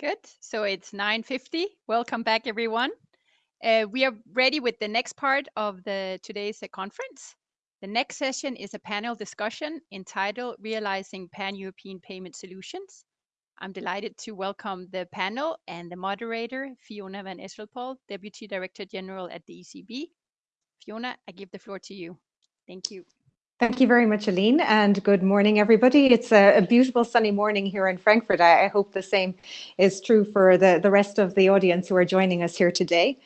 Good. So it's 9.50. Welcome back, everyone. Uh, we are ready with the next part of the today's uh, conference. The next session is a panel discussion entitled Realizing Pan-European Payment Solutions. I'm delighted to welcome the panel and the moderator, Fiona van Echelpoel, Deputy Director General at the ECB. Fiona, I give the floor to you. Thank you. Thank you very much, Aline, and good morning, everybody. It's a, a beautiful sunny morning here in Frankfurt. I, I, hope the same is true for the, the rest of the audience who are joining us here today.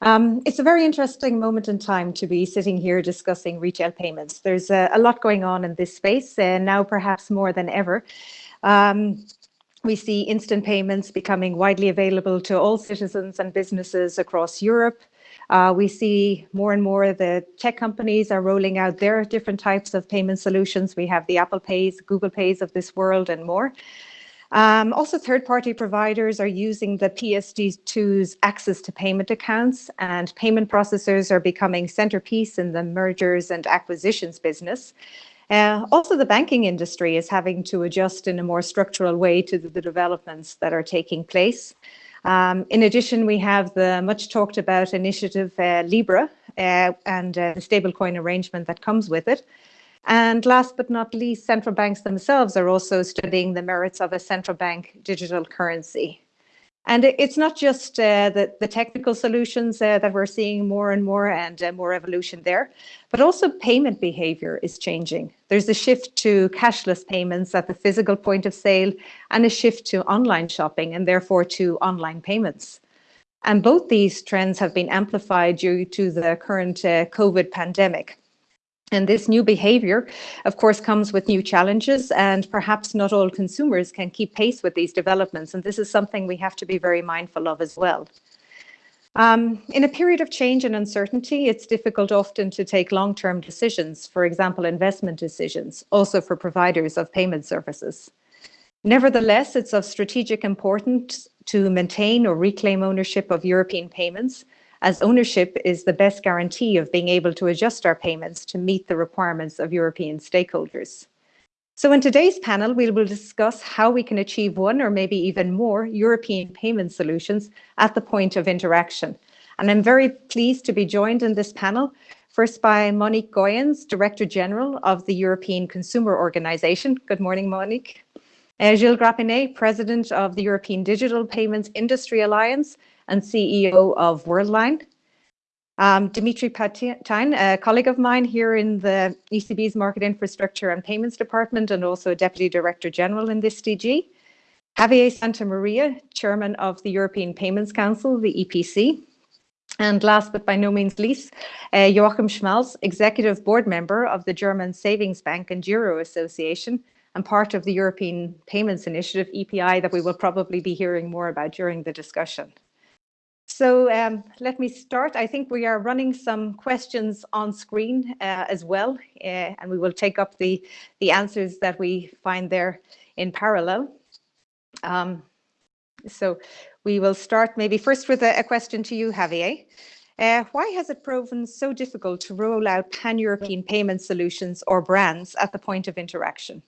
Um, it's a very interesting moment in time to be sitting here discussing retail payments. There's a, a lot going on in this space, and now perhaps more than ever. Um, we see instant payments becoming widely available to all citizens and businesses across Europe. Uh, we see more and more the tech companies are rolling out their different types of payment solutions. We have the Apple Pays, Google Pays of this world and more. Um, also, third-party providers are using the PSD2's access to payment accounts and payment processors are becoming centerpiece in the mergers and acquisitions business. Uh, also, the banking industry is having to adjust in a more structural way to the, the developments that are taking place. Um, in addition, we have the much talked about initiative uh, Libra uh, and uh, the stablecoin arrangement that comes with it. And last but not least, central banks themselves are also studying the merits of a central bank digital currency. And it's not just uh, the, the, technical solutions uh, that we're seeing more and more and uh, more evolution there, but also payment behavior is changing. There's a shift to cashless payments at the physical point of sale and a shift to online shopping and therefore to online payments. And both these trends have been amplified due to the current uh, COVID pandemic. And this new behavior, of course, comes with new challenges and perhaps not all consumers can keep pace with these developments. And this is something we have to be very mindful of as well. Um, in a period of change and uncertainty, it's difficult often to take long-term decisions, for example, investment decisions, also for providers of payment services. Nevertheless, it's of strategic importance to maintain or reclaim ownership of European payments as ownership is the best guarantee of being able to adjust our payments to meet the requirements of European stakeholders. So in today's panel, we will discuss how we can achieve one or maybe even more European payment solutions at the point of interaction. And I'm very pleased to be joined in this panel, first by Monique Goyens, Director General of the European Consumer Organization. Good morning, Monique. Uh, Gilles Grapinet, President of the European Digital Payments Industry Alliance, and CEO of Worldline. Um, Dimitri Pattee, a colleague of mine here in the ECB's Market Infrastructure and Payments Department and also a Deputy Director General in this DG. Javier Santamaria, Chairman of the European Payments Council, the EPC. And last but by no means least, uh, Joachim Schmalzl, Executive Board Member of the German Savings Bank and Giro Association and part of the European Payments Initiative, EPI, that we will probably be hearing more about during the discussion. So um, let me start. I think we are running some questions on screen uh, as well, uh, and we will take up the, the answers that we find there in parallel. Um, so we will start maybe first with a, a question to you, Javier. Uh, why has it proven so difficult to roll out pan-European payment solutions or brands at the point of interaction?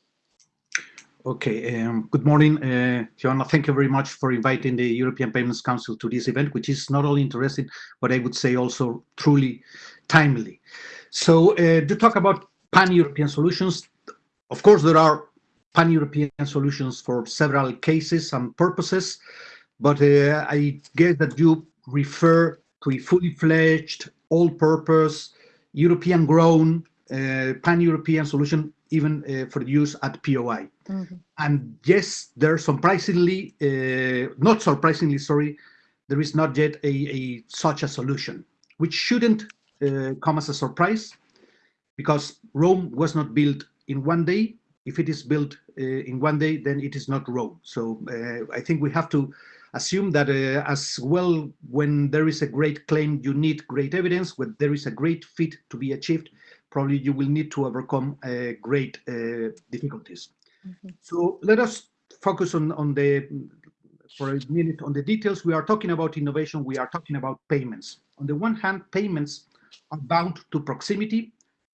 Okay, um, good morning, uh, Fiona. Thank you very much for inviting the European Payments Council to this event, which is not only interesting, but I would say also truly timely. So uh, to talk about pan-European solutions, of course, there are pan-European solutions for several cases and purposes, but uh, I guess that you refer to a fully fledged, all-purpose, European-grown, uh, pan-European solution even uh, for use at POI. Mm -hmm. And yes, there's surprisingly, uh, not surprisingly, sorry, there is not yet a, a such a solution, which shouldn't uh, come as a surprise, because Rome was not built in one day. If it is built uh, in one day, then it is not Rome. So uh, I think we have to assume that uh, as well, when there is a great claim, you need great evidence. When there is a great fit to be achieved, probably you will need to overcome uh, great uh, difficulties. Mm -hmm. So let us focus on, on the, for a minute on the details. We are talking about innovation. We are talking about payments. On the one hand, payments are bound to proximity,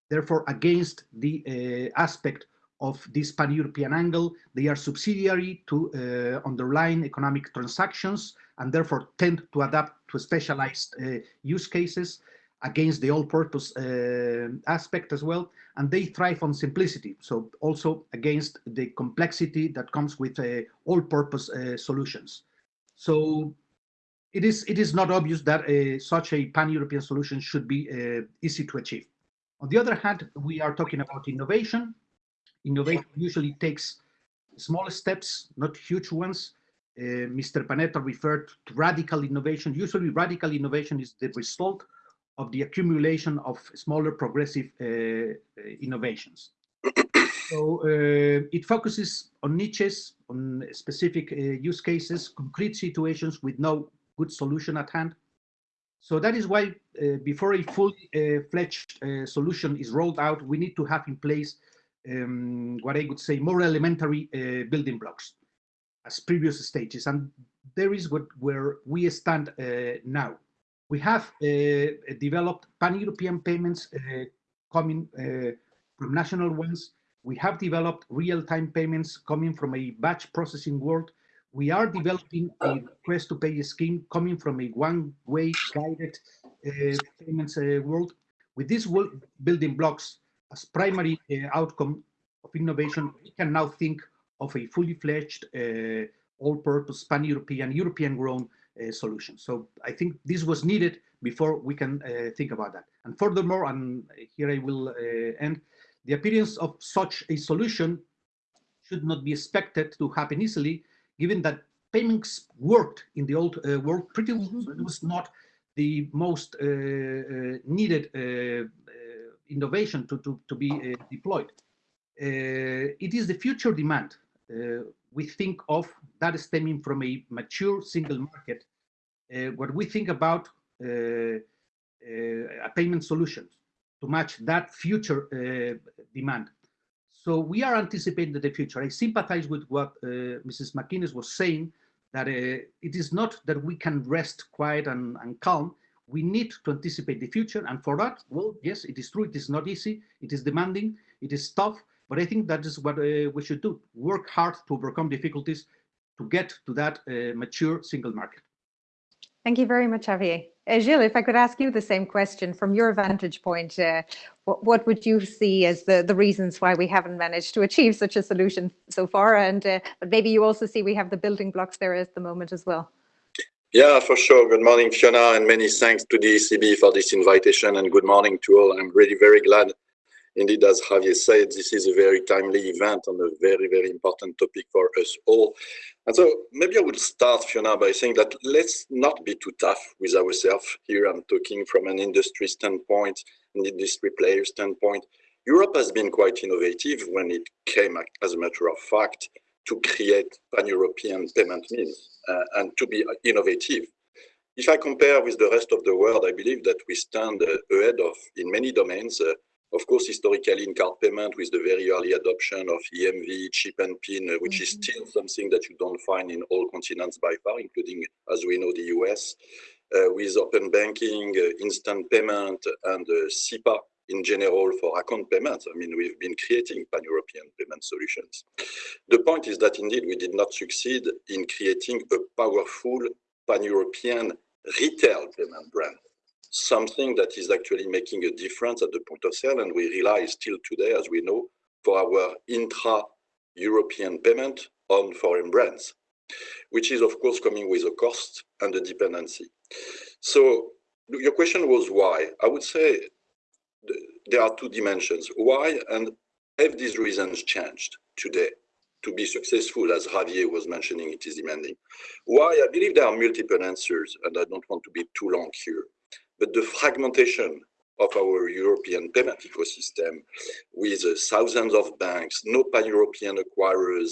therefore against the uh, aspect of this pan-European angle. They are subsidiary to uh, underlying economic transactions and therefore tend to adapt to specialized uh, use cases against the all-purpose uh, aspect as well. And they thrive on simplicity. So also against the complexity that comes with uh, all-purpose uh, solutions. So it is, it is not obvious that uh, such a pan-European solution should be uh, easy to achieve. On the other hand, we are talking about innovation. Innovation usually takes small steps, not huge ones. Uh, Mr. Panetta referred to radical innovation. Usually radical innovation is the result of the accumulation of smaller progressive uh, uh innovations. so uh, it focuses on niches, on specific use cases, concrete situations with no good solution at hand. So that is why before a fully fledged solution is rolled out, we need to have in place um, what I would say more elementary uh, building blocks as previous stages. And there is what where we stand uh, now. We have uh, developed pan-European payments coming from national ones. We have developed real-time payments coming from a batch processing world we are developing a request to pay scheme coming from a one-way guided uh, payments uh, world. With these building blocks as primary uh, outcome of innovation, we can now think of a fully fledged, uh, all-purpose, pan-European, European-grown uh, solution. So I think this was needed before we can uh, think about that. And furthermore, and here I will end, the appearance of such a solution should not be expected to happen easily given that payments worked in the old uh, world pretty well. So it was not the most uh, uh, needed uh, innovation to, to, to be deployed. it is the future demand we think of that stemming from a mature single market. what we think about a payment solutions to match that future demand. So we are anticipating the future. I sympathize with what uh, Mrs. McGuinness was saying, that uh, it is not that we can rest quiet and, and, calm. We need to anticipate the future. And for that, well, yes, it is true. It is not easy. It is demanding. It is tough. But I think that is what uh, we should do. Work hard to overcome difficulties to get to that uh, mature single market. Thank you very much, Javier. Uh, Gilles, if I could ask you the same question from your vantage point, uh, what, what, would you see as the, the reasons why we haven't managed to achieve such a solution so far? And uh, but maybe you also see we have the building blocks there at the moment as well. Yeah, for sure. Good morning, Fiona, and many thanks to the ECB for this invitation. And good morning to all. I'm really very glad Indeed, as Javier said, this is a very timely event on a very, very important topic for us all. And so maybe I would start, Fiona, by saying that let's not be too tough with ourselves. Here I'm talking from an industry standpoint, an industry player standpoint. Europe has been quite innovative when it came, as a matter of fact, to create pan-European payment means uh, and to be innovative. If I compare with the rest of the world, I believe that we stand uh, ahead of, in many domains, uh, of course, historically in card payment with the very early adoption of EMV, chip and pin, uh, which mm -hmm. is mm-hmm. still something that you don't find in all continents by far, including, as we know, the US, uh, with open banking, uh, instant payment, and uh, SEPA in general for account payments. I mean, we've been creating pan-European payment solutions. The point is that indeed we did not succeed in creating a powerful pan-European retail payment brand something that is actually making a difference at the point of sale. And we rely still today, as we know, for our intra-European payment on foreign brands, which is of course coming with a cost and a dependency. So your question was why? I would say there are two dimensions. Why and have these reasons changed today? to be successful, as Javier was mentioning, it is demanding. Why? I believe there are multiple answers, and I don't want to be too long here but the fragmentation of our European payment ecosystem with uh, thousands of banks, no pan-European acquirers,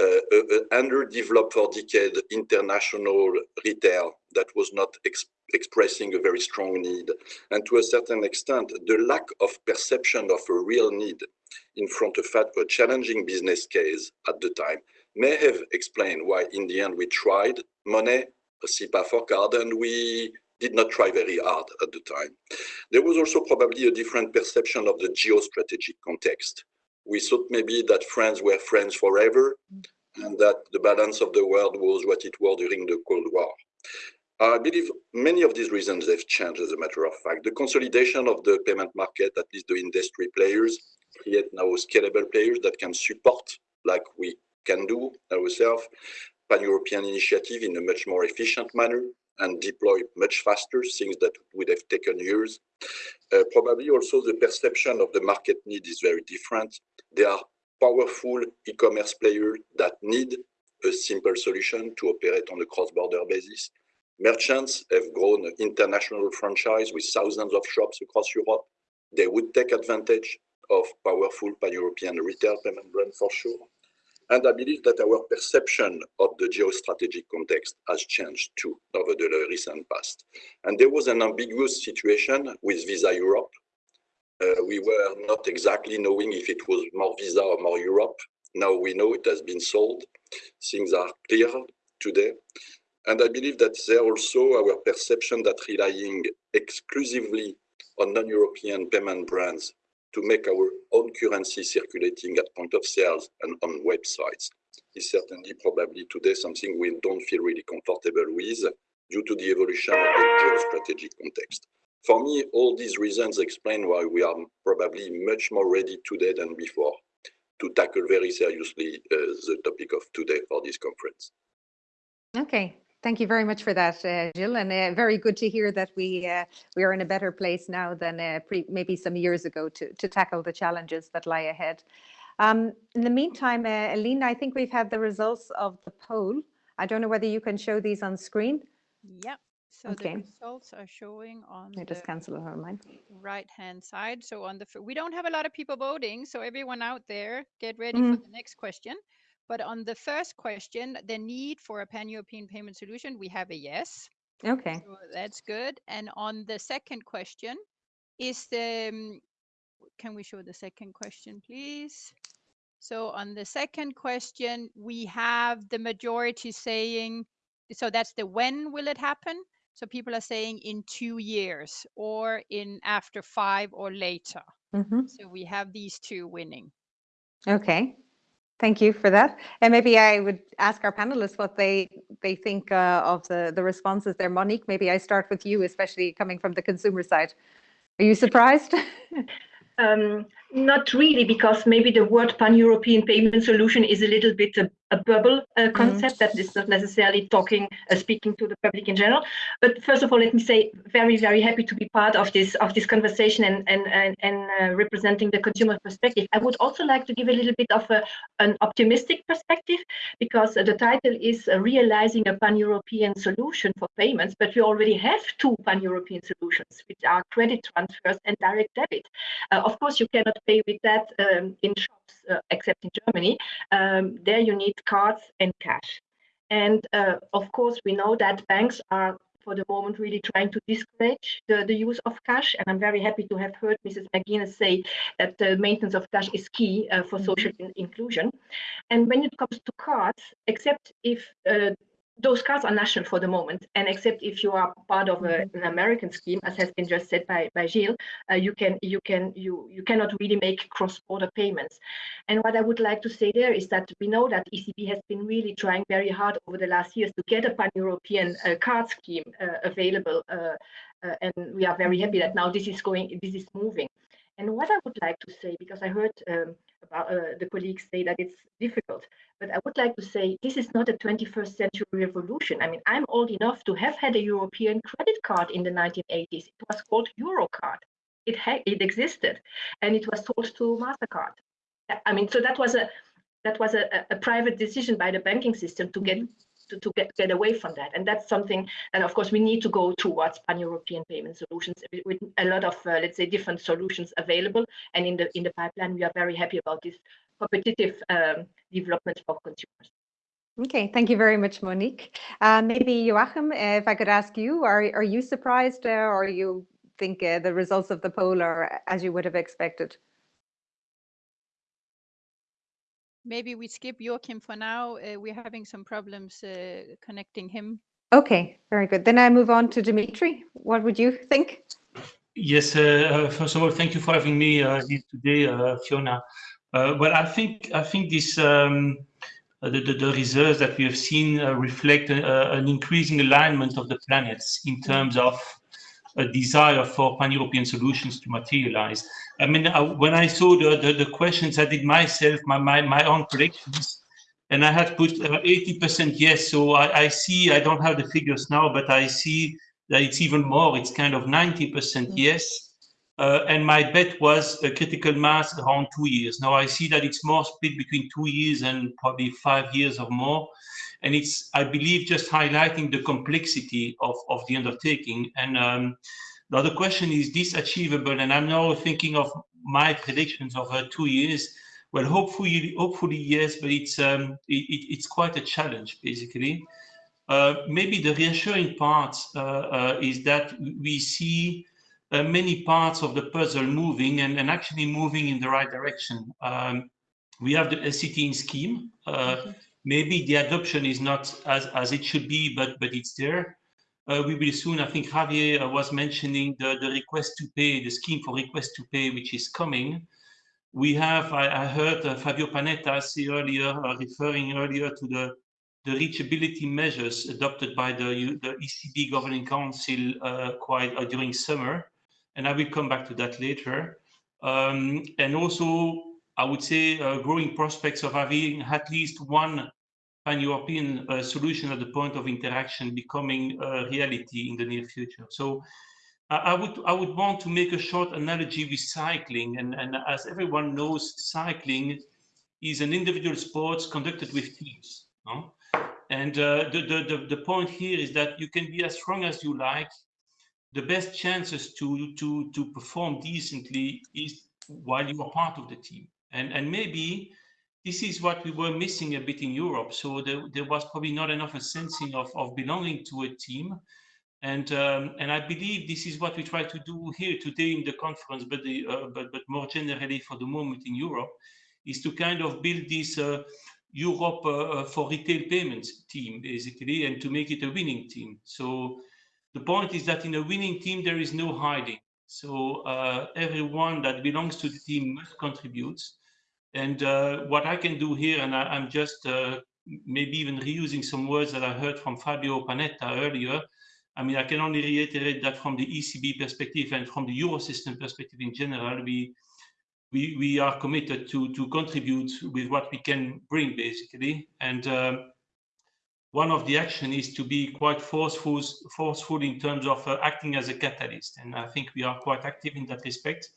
uh, uh, uh underdeveloped for decades international retail that was not ex expressing a very strong need. And to a certain extent, the lack of perception of a real need in front of a challenging business case at the time may have explained why in the end we tried Monnet, SEPA for card, and we did not try very hard at the time. There was also probably a different perception of the geostrategic context We thought maybe that friends were friends forever and that the balance of the world was what it was during the Cold War. I believe many of these reasons have changed as a matter of fact. The consolidation of the payment market, at least the industry players, create now scalable players that can support, like we can do ourselves, pan-European initiative in a much more efficient manner and deploy much faster, things that would have taken years. Uh, probably also the perception of the market need is very different. There are powerful e-commerce players that need a simple solution to operate on a cross-border basis. Merchants have grown an international franchise with thousands of shops across Europe. They would take advantage of powerful pan-European retail payment brand for sure. And I believe that our perception of the geostrategic context has changed too over the recent past. And there was an ambiguous situation with Visa Europe. Uh, we were not exactly knowing if it was more Visa or more Europe. Now we know it has been sold. Things are clear today. And I believe that there also our perception that relying exclusively on non-European payment brands to make our own currency circulating at point of sales and on websites is certainly probably today something we don't feel really comfortable with due to the evolution of the geostrategic context. For me, all these reasons explain why we are probably much more ready today than before to tackle very seriously uh, the topic of today for this conference. Okay, Thank you very much for that, uh, Gilles, and uh, very good to hear that we uh, we are in a better place now than uh, pre- maybe some years ago to to tackle the challenges that lie ahead. Um, in the meantime, uh, Aline, I think we've had the results of the poll. I don't know whether you can show these on screen. Yep. So Okay. the results are showing on I just the cancel mine. right hand side. So on the we don't have a lot of people voting, so everyone out there, get ready Mhm. for the next question. But on the first question, the need for a pan-European payment solution, we have a yes. Okay. So that's good. And on the second question, is the um, can we show the second question, please? So on the second question, we have the majority saying, so that's the when will it happen? So people are saying in two years or in after five or later. hmm So we have these two winning. Okay. Thank you for that. And maybe I would ask our panelists what they they think uh, of the the responses there. Monique, maybe I start with you, especially coming from the consumer side. Are you surprised? Um, not really, because maybe the word pan-European payment solution is a little bit a, a bubble uh, concept that is not necessarily talking, uh, speaking to the public in general. But first of all, let me say, very, very happy to be part of this of this conversation and and and, and uh, representing the consumer perspective. I would also like to give a little bit of a, an optimistic perspective, because uh, the title is uh, realizing a pan-European solution for payments, but we already have two pan-European solutions, which are credit transfers and direct debit. Uh, of course, you cannot pay with that um, in shops, uh, except in Germany. Um, there you need cards and cash. And uh, of course, we know that banks are for the moment really trying to discourage the, the use of cash. And I'm very happy to have heard Mrs. McGuinness say that the maintenance of cash is key uh, for social in- inclusion. And when it comes to cards, except if uh, those cards are national for the moment, and except if you are part of a, an American scheme, as has been just said by, by Gilles, uh, you can you can you you cannot really make cross-border payments. And what I would like to say there is that we know that ECB has been really trying very hard over the last years to get a pan-European uh, card scheme uh, available, uh, uh, and we are very happy that now this is going, this is moving. And what I would like to say, because I heard um, about uh, the colleagues say that it's difficult, but I would like to say this is not a 21st century revolution. I mean, I'm old enough to have had a European credit card in the 1980s. It was called Eurocard. It had it existed, and it was sold to Mastercard. I mean, so that was a that was a, a private decision by the banking system to get to, to get, get away from that. And that's something that, of course, we need to go towards pan-European payment solutions with, a lot of, uh, let's say, different solutions available. And in the in the pipeline, we are very happy about this competitive um, development for consumers. Okay, thank you very much, Monique. Uh, maybe Joachim, if I could ask you, are are you surprised, uh, or you think uh, the results of the poll are as you would have expected? Maybe we skip Joachim for now. Uh, we're having some problems uh, connecting him. Okay, very good. Then I move on to Dimitri. What would you think? Yes, uh, uh, first of all, thank you for having me uh, here today, uh, Fiona. Uh, well, I think I think this um, the, the, the, results that we have seen uh, reflect a, an increasing alignment of the planets in terms of a desire for pan-European solutions to materialize. I mean, I, when I saw the, the, the, questions, I did myself my, my, my own predictions, and I had put 80% uh, yes. So I, I see, I don't have the figures now, but I see that it's even more. It's kind of 90% mm. yes. Uh, and my bet was a critical mass around two years. Now I see that it's more split between two years and probably five years or more. And it's, I believe, just highlighting the complexity of, of the undertaking. And um, the other question is this achievable? And I'm now thinking of my predictions of uh, two years. Well, hopefully, hopefully yes, but it's um, it, it's quite a challenge basically. Uh, maybe the reassuring part uh, uh, is that we see uh, many parts of the puzzle moving and, and actually moving in the right direction. Um, we have the SCT scheme. Maybe the adoption is not as, as it should be, but, but it's there. Uh, we will soon, I think Javier uh, was mentioning the, the request to pay, the scheme for request to pay, which is coming. We have, I, I heard uh, Fabio Panetta say earlier, uh, referring earlier to the the reachability measures adopted by the, the ECB Governing Council uh, quite uh, during summer and I will come back to that later. Um, and also, I would say growing prospects of having at least one pan-European uh, solution at the point of interaction becoming a reality in the near future. So I would I would want to make a short analogy with cycling, and, and as everyone knows, cycling is an individual sport conducted with teams. No? And uh, the, the, the point here is that you can be as strong as you like, the best chances to to to perform decently is while you are part of the team and and maybe this is what we were missing a bit in Europe so there, there was probably not enough a sensing of, of belonging to a team and um, and I believe this is what we try to do here today in the conference but the uh, but but more generally for the moment in Europe is to kind of build this uh, Europe uh, for retail payments team basically and to make it a winning team so the point is that in a winning team, there is no hiding. So uh, everyone that belongs to the team must contribute. And uh, what I can do here, and I, am just uh, maybe even reusing some words that I heard from Fabio Panetta earlier. I mean, I can only reiterate that from the ECB perspective and from the Eurosystem perspective in general, we we, we are committed to, to contribute with what we can bring, basically. And um, one of the action is to be quite forceful, forceful in terms of uh, acting as a catalyst. And I think we are quite active in that respect.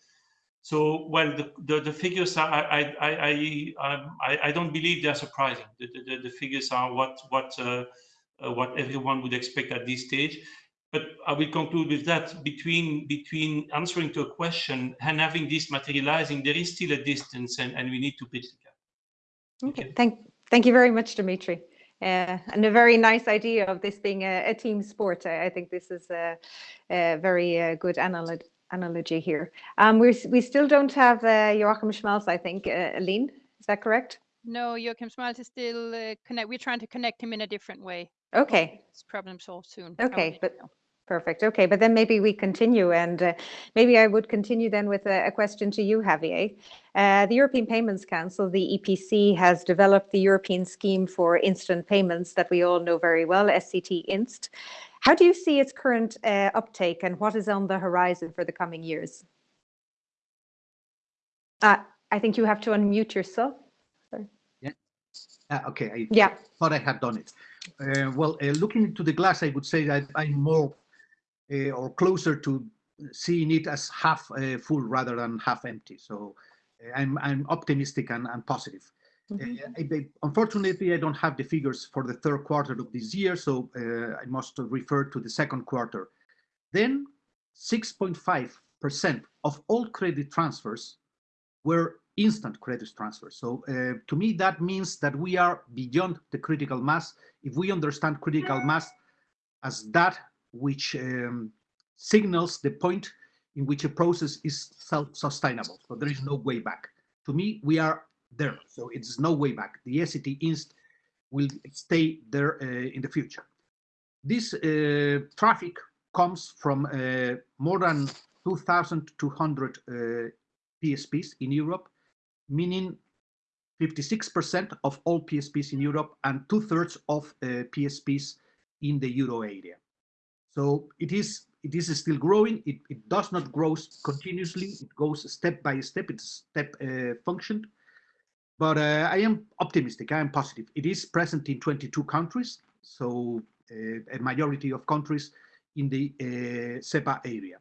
So, well, the, the, the figures are, I, I, I, um, I, I, don't believe they're surprising. The, the, the figures are what, what, uh, uh, what everyone would expect at this stage. But I will conclude with that between, between answering to a question and having this materializing, there is still a distance and, and we need to bridge the gap. Okay, thank, thank you very much, Dimitri. Uh, and a very nice idea of this being a, a team sport. I, I, think this is a, a very uh, good analog analogy here. Um, we we still don't have uh, Joachim Schmalzl, I think, uh, Aline, is that correct? No, Joachim Schmalzl is still uh, connect. We're trying to connect him in a different way. Okay. This problem solved soon. Okay, but know. Perfect. Okay, but then maybe we continue, and uh, maybe I would continue then with a, a question to you, Javier. Uh, the European Payments Council, the EPC, has developed the European scheme for instant payments that we all know very well, SCT Inst. How do you see its current uh, uptake, and what is on the horizon for the coming years? Uh, I think you have to unmute yourself. Sorry. Yeah. Uh, okay. I yeah. thought I had done it. Uh, well, uh, looking into the glass, I would say that I'm more uh, or closer to seeing it as half uh, full rather than half empty. So I'm, I'm optimistic and, and positive. Mm -hmm. I, unfortunately, I don't have the figures for the third quarter of this year, so I must refer to the second quarter. Then 6.5% of all credit transfers were instant credit transfers. So uh, to me, that means that we are beyond the critical mass. If we understand critical mass as that which um, signals the point in which a process is self-sustainable. So there is no way back. To me, we are there. So it's no way back. The SCT Inst will stay there uh, in the future. This uh, traffic comes from uh, more than 2,200 uh, PSPs in Europe. meaning 56% of all PSPs in Europe and two-thirds of uh, PSPs in the euro area. So it is it is still growing. It, it does not grow continuously. It goes step by step. It's step uh, function. But uh, I am optimistic. I am positive. It is present in 22 countries, so uh, a majority of countries in the uh, SEPA area.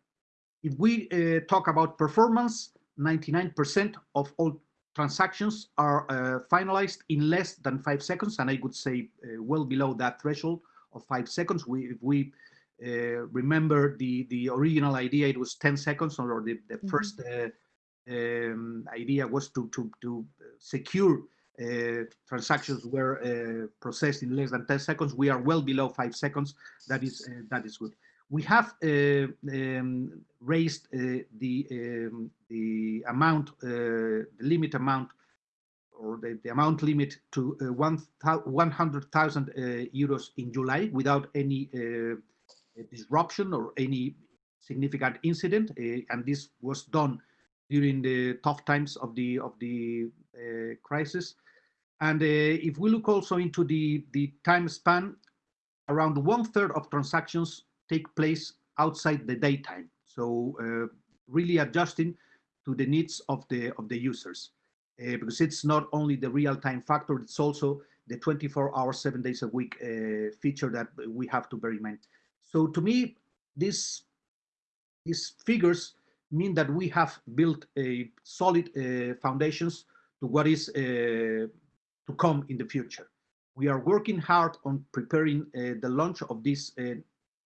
If we uh, talk about performance, 99% of all transactions are uh, finalized in less than five seconds, and I would say uh, well below that threshold of five seconds. We, if we uh, remember the the original idea, it was 10 seconds, or the, the mm -hmm. first uh, um, idea was to to to secure uh, transactions were uh, processed in less than 10 seconds. We are well below five seconds. That is that is good we have uh, um, raised uh, the um, the amount, uh, the limit amount, or the, the amount limit to uh, 100,000 uh, euros in July without any uh, disruption or any significant incident, and this was done during the tough times of the of the crisis. And if we look also into the the time span, around one third of transactions take place outside the daytime. So uh, really adjusting to the needs of the of the users, uh, because it's not only the real-time factor, it's also the 24 hours, seven days a week uh, feature that we have to bear in mind. So to me, this these figures mean that we have built a solid uh, foundations to what is uh, to come in the future. We are working hard on preparing uh, the launch of this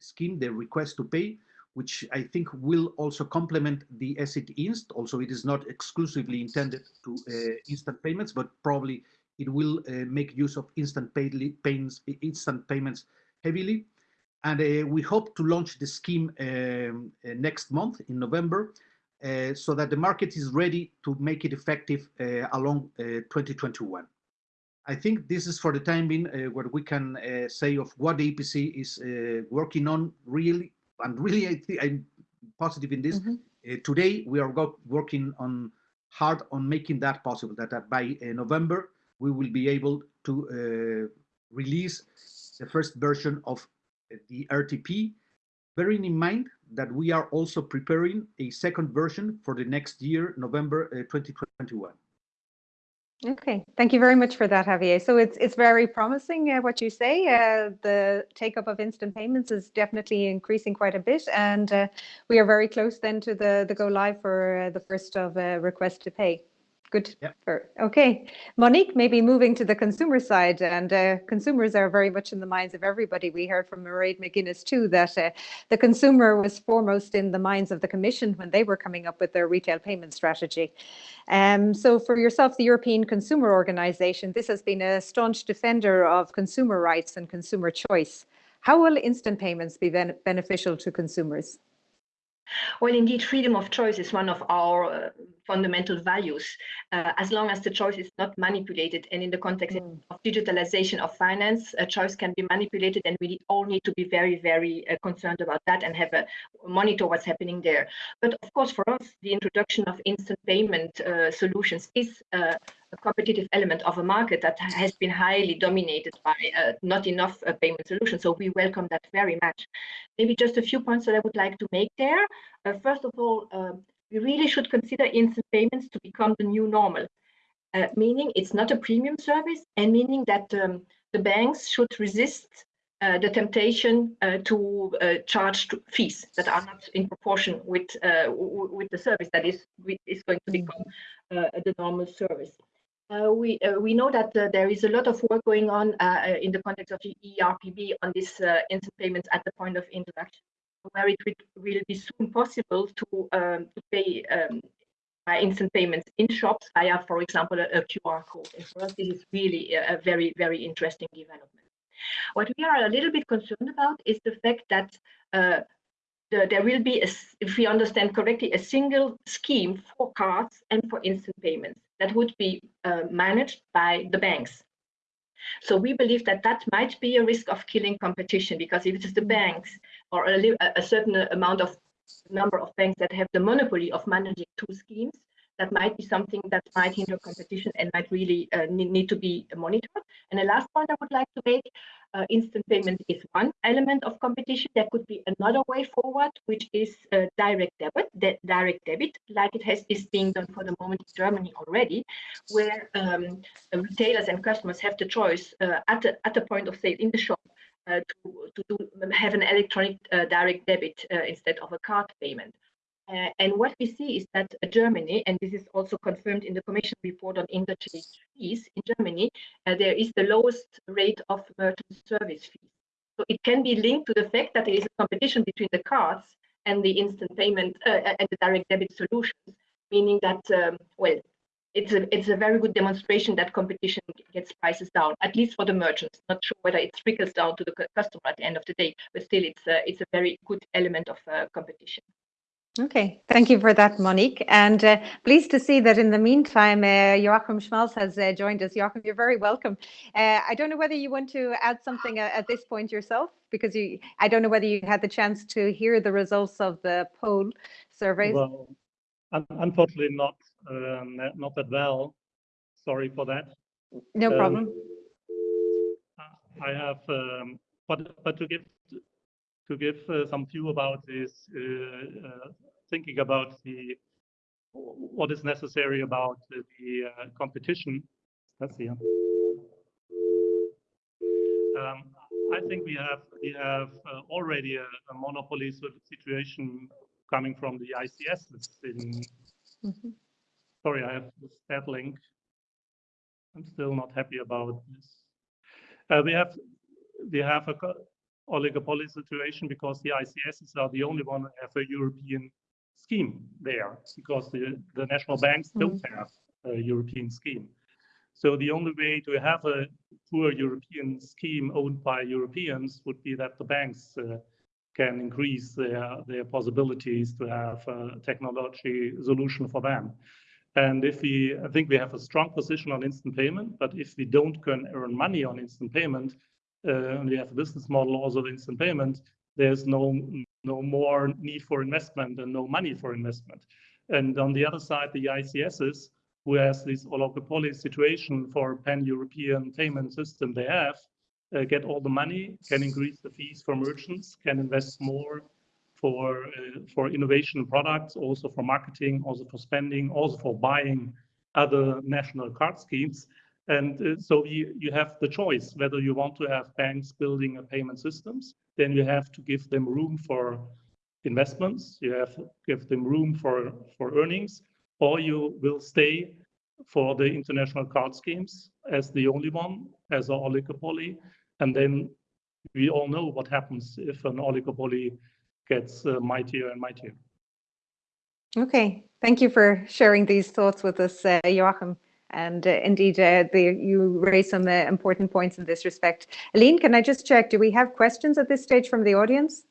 scheme, the request to pay, which I think will also complement the SCT Inst. Also, it is not exclusively intended to uh, instant payments, but probably it will uh, make use of instant, pay payments, instant payments heavily. And uh, we hope to launch the scheme um, uh, next month in November uh, so that the market is ready to make it effective uh, along 2021. I think this is for the time being uh, what we can uh, say of what the EPC is uh, working on really, and really I I'm positive in this. Mm -hmm. today we are working on hard on making that possible, that by uh, November we will be able to uh, release the first version of the RTP, bearing in mind that we are also preparing a second version for the next year, November 2021. Okay, thank you very much for that, Javier. So it's it's very promising uh, what you say. Uh, the take up of instant payments is definitely increasing quite a bit, and uh, we are very close then to the the go live for uh, the first of uh, request to pay. Good. Yep. For, okay, Monique, maybe moving to the consumer side, and uh, consumers are very much in the minds of everybody. We heard from Mairead McGuinness too that uh, the consumer was foremost in the minds of the Commission when they were coming up with their retail payment strategy. Um, so for yourself, the European Consumer Organization, this has been a staunch defender of consumer rights and consumer choice. How will instant payments be ben beneficial to consumers? Well, indeed, freedom of choice is one of our uh, fundamental values, uh, as long as the choice is not manipulated. And in the context mm. of digitalization of finance, a choice can be manipulated, and we all need to be very, very uh, concerned about that and have a monitor what's happening there. But of course, for us, the introduction of instant payment uh, solutions is uh, a competitive element of a market that has been highly dominated by uh, not enough uh, payment solutions. So we welcome that very much. Maybe just a few points that I would like to make there. Uh, first of all, we really should consider instant payments to become the new normal, uh, meaning it's not a premium service and meaning that um, the banks should resist uh, the temptation uh, to uh, charge fees that are not in proportion with uh, with the service that is is going to become uh, the normal service. We we know that there is a lot of work going on in the context of the ERPB on this instant payments at the point of interaction, where it will be soon possible to um, to pay um, by instant payments in shops via, for example, a, a QR code. And for us, this is really a, a very very interesting development. What we are a little bit concerned about is the fact that the, there will be, a, if we understand correctly, a single scheme for cards and for instant payments that would be uh, managed by the banks. So we believe that that might be a risk of killing competition because if it is the banks or a, a certain amount of number of banks that have the monopoly of managing two schemes, that might be something that might hinder competition and might really uh, need, need, to be monitored. And the last point I would like to make, uh, instant payment is one element of competition. There could be another way forward, which is uh, direct debit, de direct debit, like it has is being done for the moment in Germany already, where um, retailers and customers have the choice uh, at the at the point of sale in the shop uh, to, to do, have an electronic uh, direct debit uh, instead of a card payment. Uh, and what we see is that Germany, and this is also confirmed in the Commission report on interchange fees in Germany, uh, there is the lowest rate of merchant service fees. So it can be linked to the fact that there is a competition between the cards and the instant payment uh, and the direct debit solutions, meaning that, um, well, it's a it's a very good demonstration that competition gets prices down, at least for the merchants. Not sure whether it trickles down to the customer at the end of the day, but still, it's a, it's a very good element of uh, competition. Okay, thank you for that, Monique. And uh, pleased to see that in the meantime, uh, Joachim Schmalzl has uh, joined us. Joachim, you're very welcome. Uh, I don't know whether you want to add something uh, at this point yourself, because you, I don't know whether you had the chance to hear the results of the poll surveys. Well, unfortunately not, um, not that well. Sorry for that. No um, problem. I have, um, but, but to give to give uh, some view about this, uh, uh, thinking about the what is necessary about the competition. Let's see. Um, I think we have we have uh, already a, a, monopoly situation coming from the ICS in. Mm -hmm. Sorry, I have that link. I'm still not happy about this. Uh, we have we have a oligopoly situation because the ICSs are the only one that have a European scheme there because the, the national banks mm -hmm. don't have a European scheme. So the only way to have a poor European scheme owned by Europeans would be that the banks uh, can increase their, their possibilities to have a technology solution for them. And if we, I think we have a strong position on instant payment, but if we don't can earn money on instant payment, uh, and we have a business model also of instant payment, there's no no more need for investment and no money for investment. And on the other side, the ICSs, who has this oligopoly situation for pan-European payment system they have, uh, get all the money, can increase the fees for merchants, can invest more for uh, for innovation products, also for marketing, also for spending, also for buying other national card schemes. And uh, so you, you have the choice whether you want to have banks building a payment systems, then you have to give them room for investments, you have to give them room for, for earnings, or you will stay for the international card schemes as the only one, as an oligopoly. And then we all know what happens if an oligopoly gets uh, mightier and mightier. Okay, thank you for sharing these thoughts with us, uh, Joachim. And uh, indeed, uh, the, you raised some uh, important points in this respect. Aline, can I just check, do we have questions at this stage from the audience?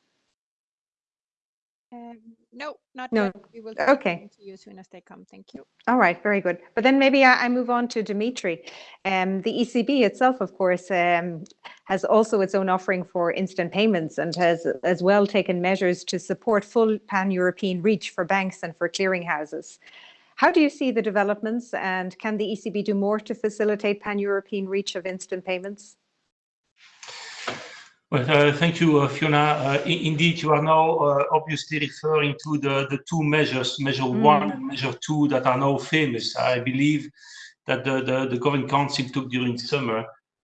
Um, no, not no. Yet. We will okay. to you as soon as they come. Thank you. All right, very good. But then maybe I, I move on to Dimitri. Um, the ECB itself, of course, um, has also its own offering for instant payments and has as well taken measures to support full pan-European reach for banks and for clearinghouses. How do you see the developments and can the ECB do more to facilitate pan-European reach of instant payments? Well, uh, thank you, uh, Fiona. Uh, indeed, you are now uh, obviously referring to the, the two measures, measure mm. one and measure two, that are now famous. I believe that the, the, the Governing Council took during summer.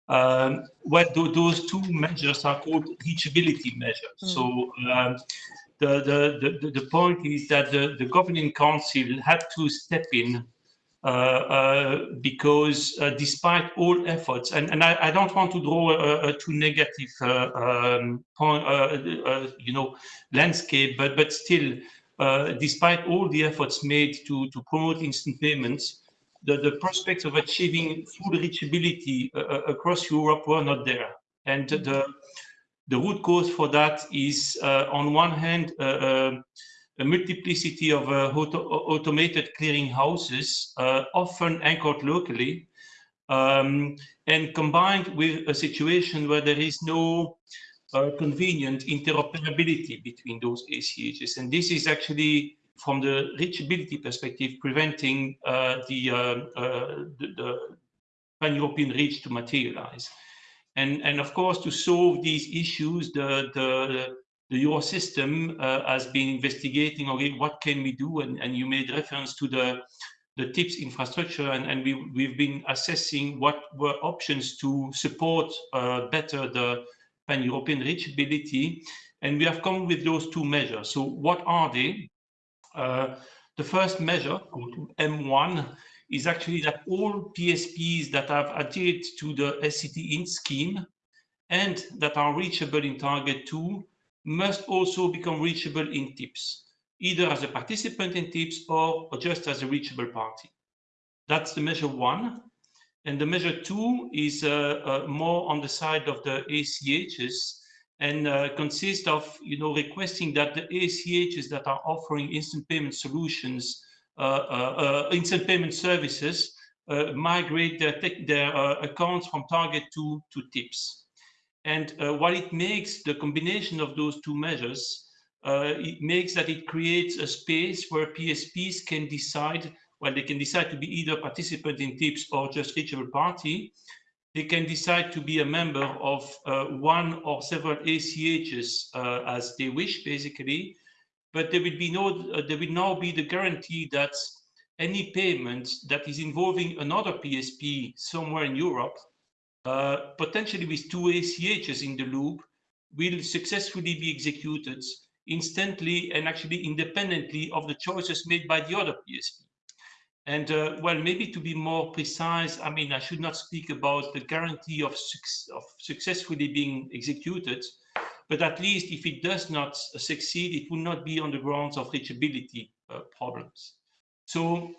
Um, what do, those two measures are called reachability measures. Mm. So um, the, the, the, the point is that the, the governing council had to step in uh, uh, because uh, despite all efforts, and, and I, I don't want to draw a, a too negative uh, um, point, uh, uh, you know, landscape, but but still, despite all the efforts made to to promote instant payments, the the prospects of achieving full reachability across Europe were not there, and the the root cause for that is, uh, on one hand, uh, uh, a multiplicity of auto automated clearing houses, often anchored locally, um, and combined with a situation where there is no uh, convenient interoperability between those ACHs. And this is actually from the reachability perspective, preventing uh, the, uh, the, the pan-European reach to materialize. And, and of course, to solve these issues, the, the, the Eurosystem uh, has been investigating, okay, what can we do? And, and you made reference to the, the TIPS infrastructure, and, and we, we've been assessing what were options to support uh, better the pan-European reachability. And we have come with those two measures. So what are they? Uh, the first measure, called M1, is actually that all PSPs that have adhered to the SCT Inst scheme and that are reachable in target 2 must also become reachable in TIPS, either as a participant in TIPS or, or just as a reachable party. That's the measure one. And the measure two is uh, uh, more on the side of the ACHs and uh, consists of, you know, requesting that the ACHs that are offering instant payment solutions Uh, uh, uh, instant payment services migrate their, their accounts from target 2, to tips. And what it makes, the combination of those two measures, it makes that it creates a space where PSPs can decide well, they can decide to be either participant in TIPS or just reachable party. They can decide to be a member of uh, one or several ACHs uh, as they wish, basically but there will be no, uh, there will now be the guarantee that any payment that is involving another PSP somewhere in Europe, uh, potentially with two ACHs in the loop, will successfully be executed instantly and actually independently of the choices made by the other PSP. And uh, well, maybe to be more precise, I mean, I should not speak about the guarantee of, su of successfully being executed, but at least if it does not succeed, it will not be on the grounds of reachability uh, problems. So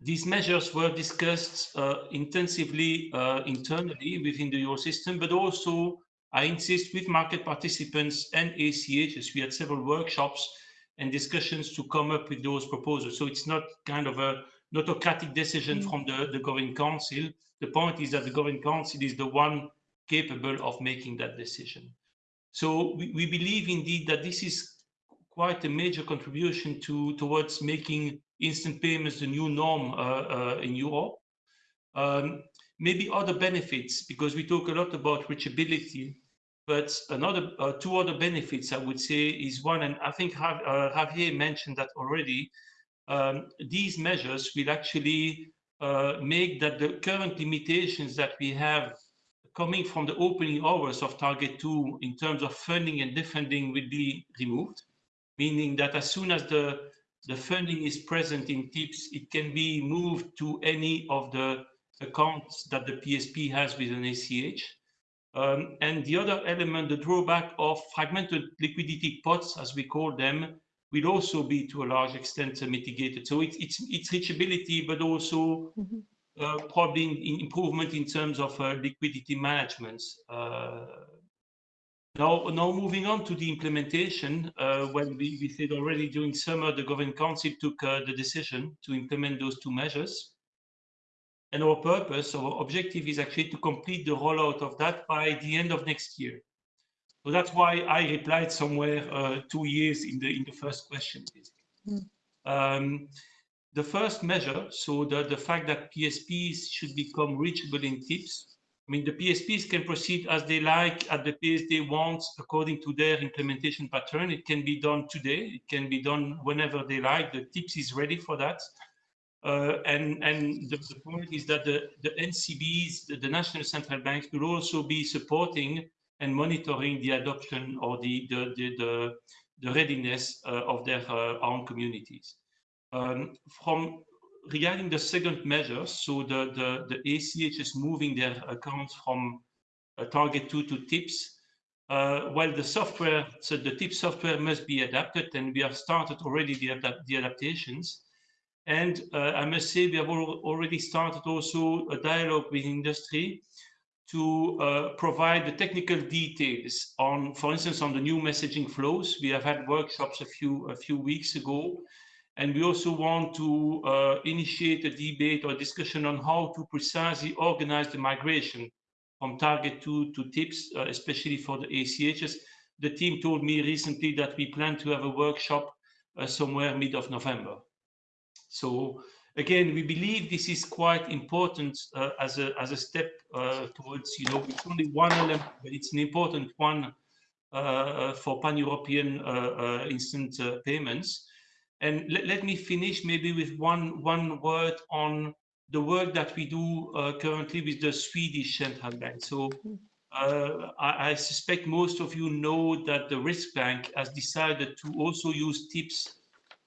these measures were discussed uh, intensively uh, internally within the Eurosystem, but also, I insist, with market participants and ACHs. We had several workshops and discussions to come up with those proposals. So it's not kind of a autocratic decision mm. from the, the Governing Council. The point is that the Governing Council is the one capable of making that decision. So we, we believe indeed that this is quite a major contribution to towards making instant payments the new norm uh, uh, in Europe. Um, maybe other benefits, because we talk a lot about reachability, but another uh, two other benefits I would say is one, and I think uh, Javier mentioned that already. Um, these measures will actually uh, make that the current limitations that we have coming from the opening hours of target two in terms of funding and defunding will be removed, meaning that as soon as the, the funding is present in TIPS, it can be moved to any of the accounts that the PSP has with an ACH. Um, and the other element, the drawback of fragmented liquidity pots, as we call them, will also be to a large extent mitigated. So it's, it's, it's reachability, but also mm -hmm uh, probably in, improvement in terms of uh, liquidity management. Uh, now, now moving on to the implementation, uh, when we, we said already during summer, the Governing Council took uh, the decision to implement those two measures. And our purpose, our objective is actually to complete the rollout of that by the end of next year. So that's why I replied somewhere uh, two years in the in the first question. Mm. Um, the first measure, so the, the fact that PSPs should become reachable in tips, I mean, the PSPs can proceed as they like at the pace they want according to their implementation pattern. It can be done today. It can be done whenever they like. The TIPS is ready for that. Uh, and and the, the, point is that the, the NCBs, the, the, national central banks, will also be supporting and monitoring the adoption or the, the, the, the, the readiness uh, of their uh, own communities. Um, from regarding the second measure, so the, the, the ACH is moving their accounts from uh, target 2 to TIPS, uh, while the software, so the TIP software must be adapted, and we have started already the, adapt the adaptations. And uh, I must say we have al already started also a dialogue with industry to uh, provide the technical details on, for instance, on the new messaging flows. We have had workshops a few a few weeks ago and we also want to uh, initiate a debate or discussion on how to precisely organize the migration from target 2 to tips, uh, especially for the ACHs. The team told me recently that we plan to have a workshop uh, somewhere mid of November. So again, we believe this is quite important uh, as a as a step uh, towards you know it's only one element, but it's an important one uh, for pan-European instant payments. And let, let me finish maybe with one one word on the work that we do currently with the Swedish central bank. So. Uh, I, I, suspect most of you know that the Riksbank has decided to also use TIPS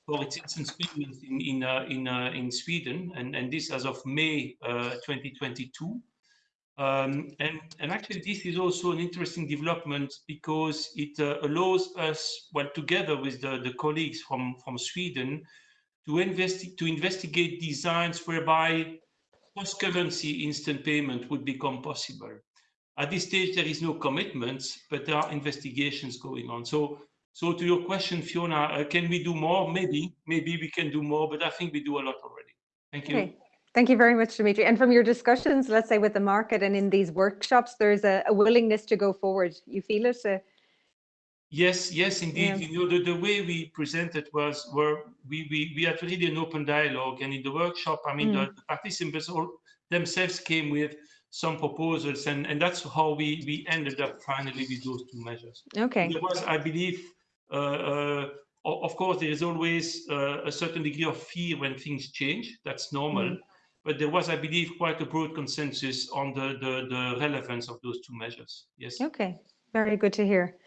for its instant payments in in uh, in, uh, in Sweden, and and this as of May 2022. Um, and, and actually, this is also an interesting development because it uh, allows us, well, together with the, the colleagues from, from Sweden, to, investi to investigate designs whereby cross-currency instant payment would become possible. At this stage, there is no commitments, but there are investigations going on. So, so to your question, Fiona, uh, can we do more? Maybe, maybe we can do more, but I think we do a lot already. Thank you. Okay. Thank you very much, Dimitri. And from your discussions, let's say with the market and in these workshops, there's a, a willingness to go forward. You feel it? Uh, yes, yes, indeed. Yeah. You know, the, the way we presented was where we, we, we had really an open dialogue. And in the workshop, I mean, mm. the, the, participants all themselves came with some proposals, and, and that's how we, we ended up finally with those two measures. Okay. There was, I believe, uh, uh, of course, there is always uh, a certain degree of fear when things change. That's normal. Mm but there was, I believe, quite a broad consensus on the, the, the relevance of those two measures. Yes. Okay, very good to hear.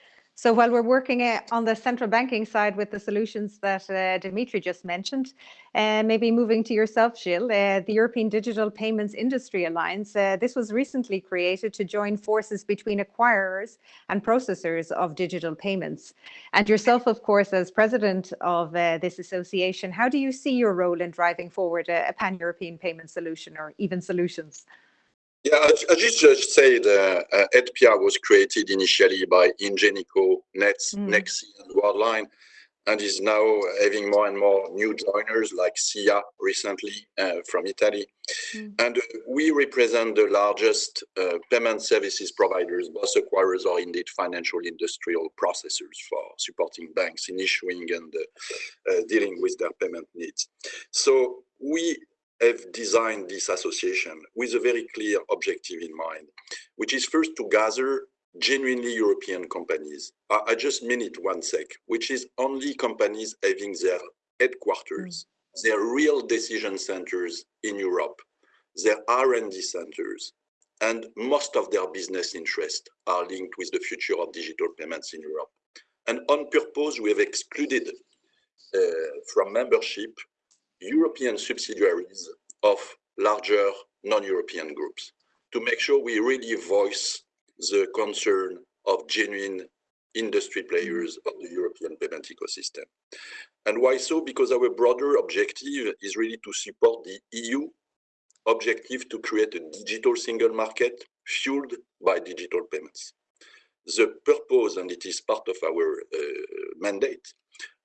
So while we're working uh, on the central banking side with the solutions that uh, Dimitri just mentioned, uh, maybe moving to yourself, Gilles, the European Digital Payments Industry Alliance, this was recently created to join forces between acquirers and processors of digital payments. And yourself, of course, as president of this association, how do you see your role in driving forward a, a pan-European payment solution or even solutions? Yeah, as, as you just said, uh, uh, EDPIA was created initially by Ingenico, Nets, mm. Nexi, and Worldline, and is now having more and more new joiners like SIA recently uh, from Italy. Mm. And uh, we represent the largest uh, payment services providers, both acquirers or indeed financial industrial processors for supporting banks in issuing and uh, uh, dealing with their payment needs. So we have designed this association with a very clear objective in mind, which is first to gather genuinely European companies. I, I just mean it one sec, which is only companies having their headquarters, mm. their real decision centers in Europe, their R&D centers, and most of their business interests are linked with the future of digital payments in Europe. And on purpose, we have excluded uh, from membership European subsidiaries of larger non-European groups to make sure we really voice the concern of genuine industry players of the European payment ecosystem. And why so? Because our broader objective is really to support the EU objective to create a digital single market fueled by digital payments. The purpose, and it is part of our uh, mandate,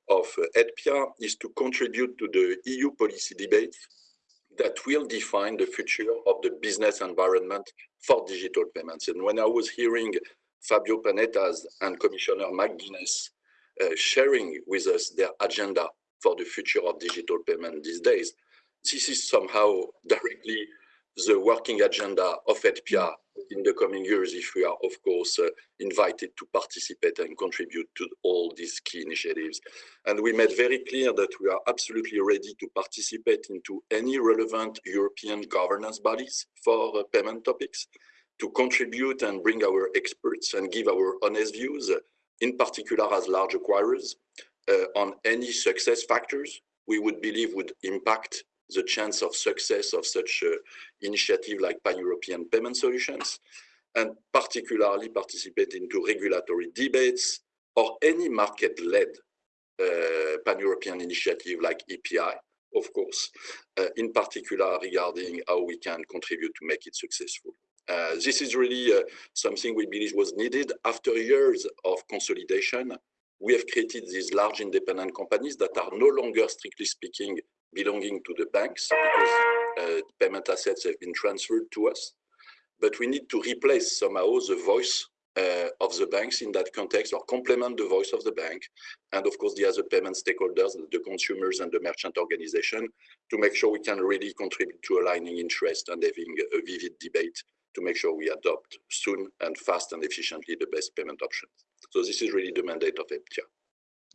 of EDPIA is to contribute to the EU policy debate that will define the future of the business environment for digital payments. And when I was hearing Fabio Panetta's and Commissioner McGuinness uh, sharing with us their agenda for the future of digital payment these days, this is somehow directly the working agenda of EDPIA in the coming years if we are, of course, uh, invited to participate and contribute to all these key initiatives. And we made very clear that we are absolutely ready to participate into any relevant European governance bodies for uh, payment topics, to contribute and bring our experts and give our honest views, uh, in particular as large acquirers, uh, on any success factors we would believe would impact the chance of success of such uh, initiative like pan-European payment solutions, and particularly participate into regulatory debates or any market-led uh, pan-European initiative like EPI, of course, uh, in particular regarding how we can contribute to make it successful. Uh, this is really uh, something we believe was needed after years of consolidation. We have created these large independent companies that are no longer, strictly speaking, belonging to the banks because uh, payment assets have been transferred to us. But we need to replace somehow the voice uh, of the banks in that context or complement the voice of the bank and of course the other payment stakeholders, the consumers and the merchant organization to make sure we can really contribute to aligning interest and having a vivid debate to make sure we adopt soon and fast and efficiently the best payment options. So this is really the mandate of EDPIA.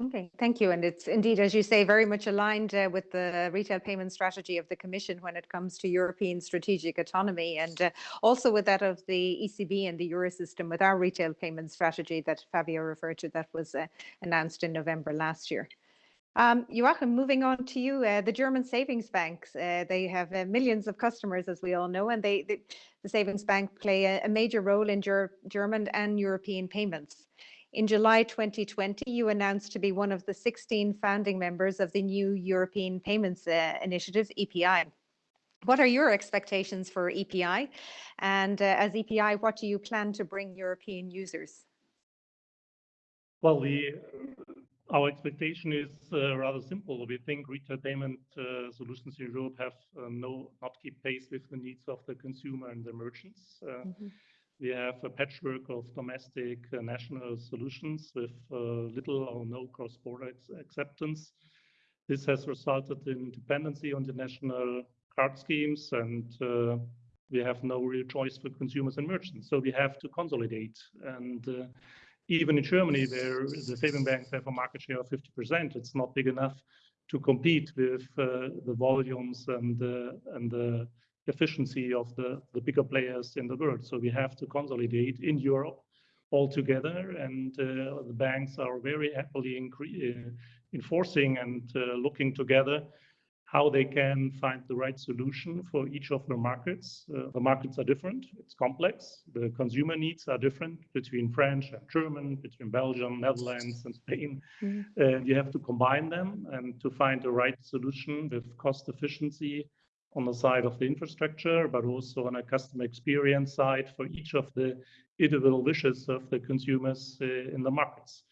Okay, thank you. And it's indeed, as you say, very much aligned uh, with the retail payment strategy of the Commission when it comes to European strategic autonomy and uh, also with that of the ECB and the Eurosystem with our retail payment strategy that Fabio referred to that was uh, announced in November last year. Um, Joachim, moving on to you, uh, the German savings banks, uh, they have uh, millions of customers, as we all know, and they, they the savings bank play a, a major role in Ger German and European payments. In July 2020, you announced to be one of the 16 founding members of the new European Payments uh, Initiative, EPI. What are your expectations for EPI? And uh, as EPI, what do you plan to bring European users? Well, we, our expectation is uh, rather simple. We think retail payment uh, solutions in Europe have uh, no not keep pace with the needs of the consumer and the merchants. Mm -hmm. We have a patchwork of domestic uh, national solutions with uh, little or no cross-border acceptance. This has resulted in dependency on the national card schemes and uh, we have no real choice for consumers and merchants. So we have to consolidate. And uh, even in Germany, where the saving banks have a market share of 50%, it's not big enough to compete with uh, the volumes and, and the efficiency of the, the bigger players in the world. So we have to consolidate in Europe all together and uh, the banks are very happily uh, enforcing and uh, looking together how they can find the right solution for each of the markets. Uh, the markets are different, it's complex. The consumer needs are different between French and German, between Belgium, Netherlands and Spain. Mm -hmm. And you have to combine them and to find the right solution with cost efficiency on the side of the infrastructure, but also on a customer experience side for each of the individual wishes of the consumers uh, in the markets.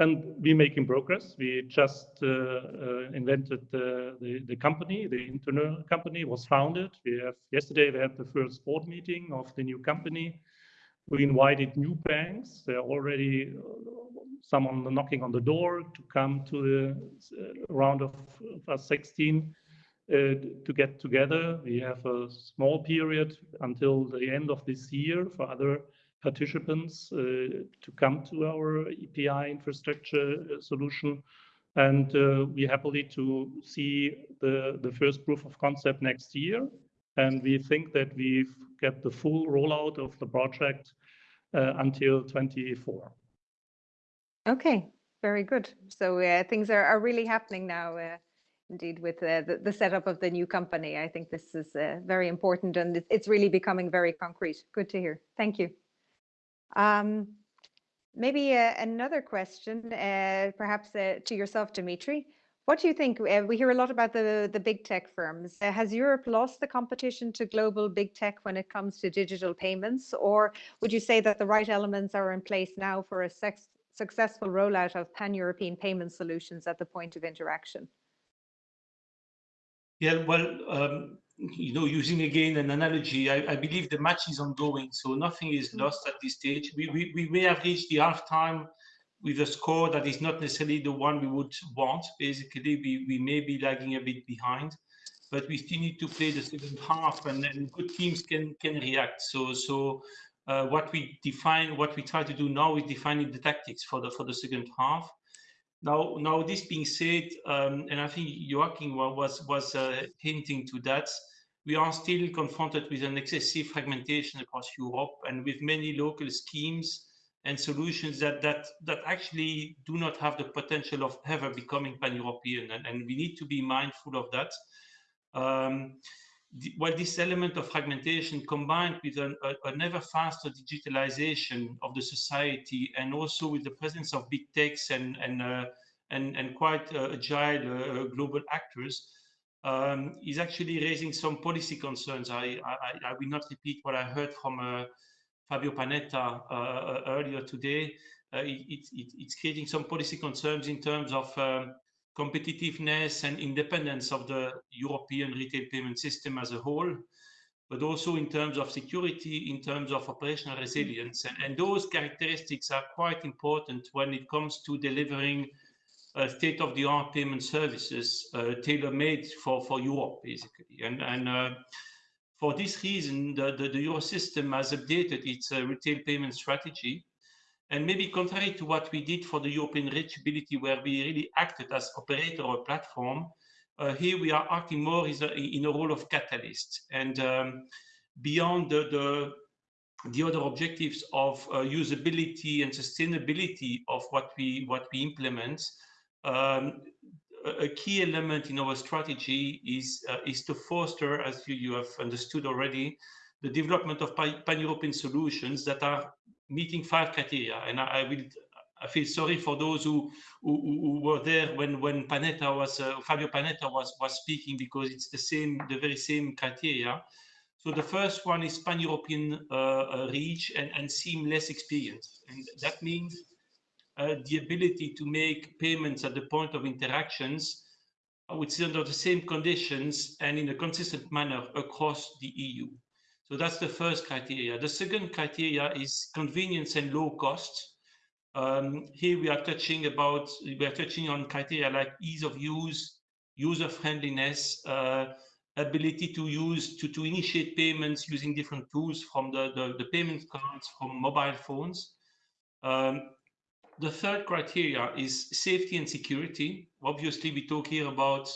And we're making progress. We just uh, uh, invented the, the, the, company, the internal company was founded. We have yesterday we had the first board meeting of the new company. We invited new banks. There are already uh, someone knocking on the door to come to the round of, of 16 uh, to get together. We have a small period until the end of this year for other participants uh, to come to our EPI infrastructure uh, solution. And uh, we happily to see the, the first proof of concept next year. And we think that we've got the full rollout of the project uh, until 24. Okay, very good. So uh, things are, are really happening now indeed with uh, the, the setup of the new company. I think this is uh, very important and it's really becoming very concrete. Good to hear. Thank you. Um, maybe uh, another question, uh, perhaps uh, to yourself, Dimitri. What do you think? Uh, we hear a lot about the, the big tech firms. has Europe lost the competition to global big tech when it comes to digital payments? Or would you say that the right elements are in place now for a successful rollout of pan-European payment solutions at the point of interaction? Yeah, well, um, you know, using again an analogy, I, I, believe the match is ongoing, so nothing is mm. lost at this stage. We, we, we may have reached the half time with a score that is not necessarily the one we would want. Basically, we, we may be lagging a bit behind, but we still need to play the second half, and, and good teams can can react. So so. Uh, what we define, what we try to do now is defining the tactics for the for the second half. Now, now this being said, um, and I think Joachim was was uh, hinting to that, we are still confronted with an excessive fragmentation across Europe and with many local schemes and solutions that that that actually do not have the potential of ever becoming pan-European, and, and we need to be mindful of that. Um, well, this element of fragmentation combined with an, a, a, never faster digitalization of the society and also with the presence of big techs and, and, uh, and, and quite uh, agile uh, global actors um, is actually raising some policy concerns. I, I, I, will not repeat what I heard from uh, Fabio Panetta uh, uh, earlier today. It, it, it's creating some policy concerns in terms of um, competitiveness and independence of the European retail payment system as a whole. but also in terms of security, in terms of operational resilience. And, and those characteristics are quite important when it comes to delivering uh, state-of-the-art payment services uh, tailor-made for, for Europe, basically. And, and uh, for this reason, the, the, the Eurosystem has updated its uh, retail payment strategy. And maybe contrary to what we did for the European reachability, where we really acted as operator or platform, uh, here we are acting more a, in a role of catalyst. And um, beyond the, the, the, other objectives of uh, usability and sustainability of what we, what we implement, um, a key element in our strategy is uh, is to foster, as you, you have understood already, the development of pan-European solutions that are meeting five criteria. And I, I, will I feel sorry for those who who, who were there when when Panetta was uh, Fabio Panetta was was speaking because it's the same the very same criteria. So the first one is pan-European uh, uh reach and, and seamless experience, and that means uh, the ability to make payments at the point of interactions which is under the same conditions and in a consistent manner across the EU. So that's the first criteria. The second criteria is convenience and low cost. Um, here we are touching about we are touching on criteria like ease of use, user friendliness, uh, ability to use to, to initiate payments using different tools from the, the, the payment cards from mobile phones. Um, the third criteria is safety and security. Obviously, we talk here about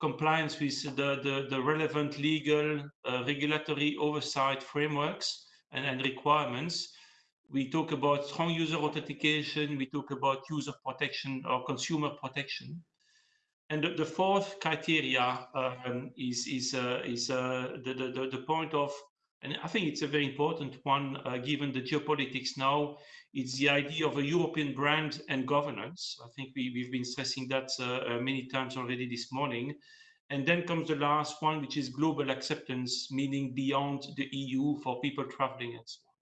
compliance with the, the, the relevant legal, uh, regulatory oversight frameworks and, and requirements. We talk about strong user authentication. We talk about user protection or consumer protection. And the, the fourth criteria um, is, is, uh, is uh, the, the, the point of, and I think it's a very important one uh, given the geopolitics now, it's the idea of a European brand and governance. I think we, we've been stressing that uh, uh, many times already this morning. And then comes the last one, which is global acceptance, meaning beyond the EU for people traveling and so on.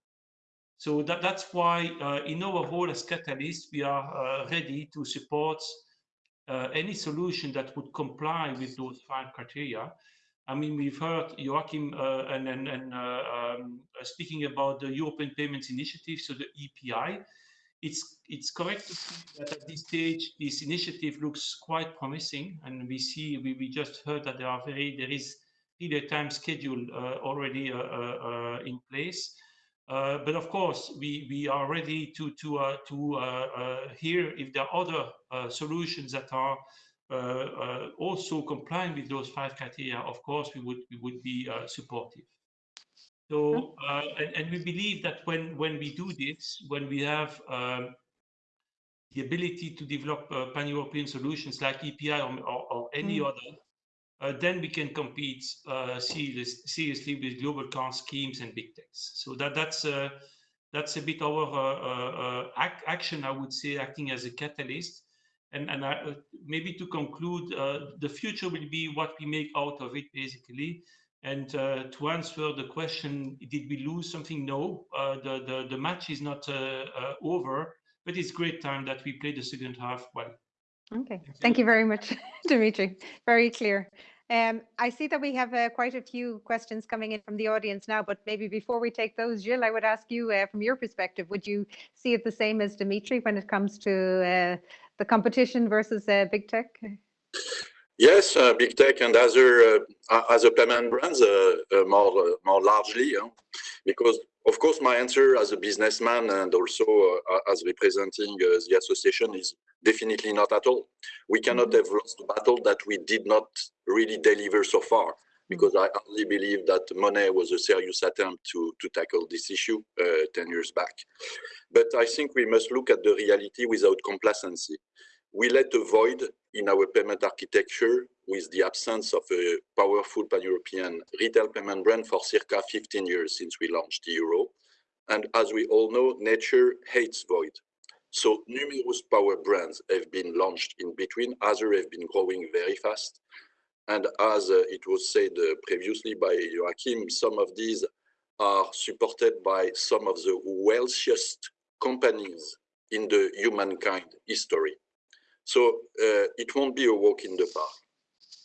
So that, that's why uh, in our role as Catalyst, we are uh, ready to support any solution that would comply with those five criteria. I mean, we've heard Joachim uh, and, and, and uh, um, uh, speaking about the European Payments Initiative, so the EPI. It's it's correct to see that at this stage this initiative looks quite promising, and we see we, we just heard that there are very there is a time schedule uh, already uh, uh, in place. but of course, we, we are ready to to to hear if there are other solutions that are uh, uh, also complying with those five criteria, of course, we would we would be uh, supportive. So, and, and, we believe that when when we do this, when we have um, the ability to develop uh, pan-European solutions like EPI or, or, or any mm. other, uh, then we can compete uh, serious, seriously with global car schemes and big techs. So that that's that's a bit our ac action, I would say, acting as a catalyst and and I, uh, maybe to conclude, uh, the future will be what we make out of it, basically. And uh, to answer the question, did we lose something? No, uh, the, the the match is not uh, uh, over, but it's great time that we played the second half well. Okay, thank you very much, Dimitri. Very clear. Um, I see that we have uh, quite a few questions coming in from the audience now, but maybe before we take those, Gilles, I would ask you uh, from your perspective, would you see it the same as Dimitri when it comes to uh, the competition versus uh, big tech? Yes, uh, big tech and other uh, other payment brands more more largely, because of course my answer as a businessman and also as representing the association is Definitely not at all. We cannot mm-hmm. have lost the battle that we did not really deliver so far because I only believe that Monnet was a serious attempt to, to tackle this issue uh, 10 years back. But I think we must look at the reality without complacency. We let a void in our payment architecture with the absence of a powerful pan-European retail payment brand for circa 15 years since we launched the euro. And as we all know, nature hates void. So numerous power brands have been launched in between. Others have been growing very fast. And as it was said uh, previously by Joachim, some of these are supported by some of the wealthiest companies in the humankind history. So uh, it won't be a walk in the park.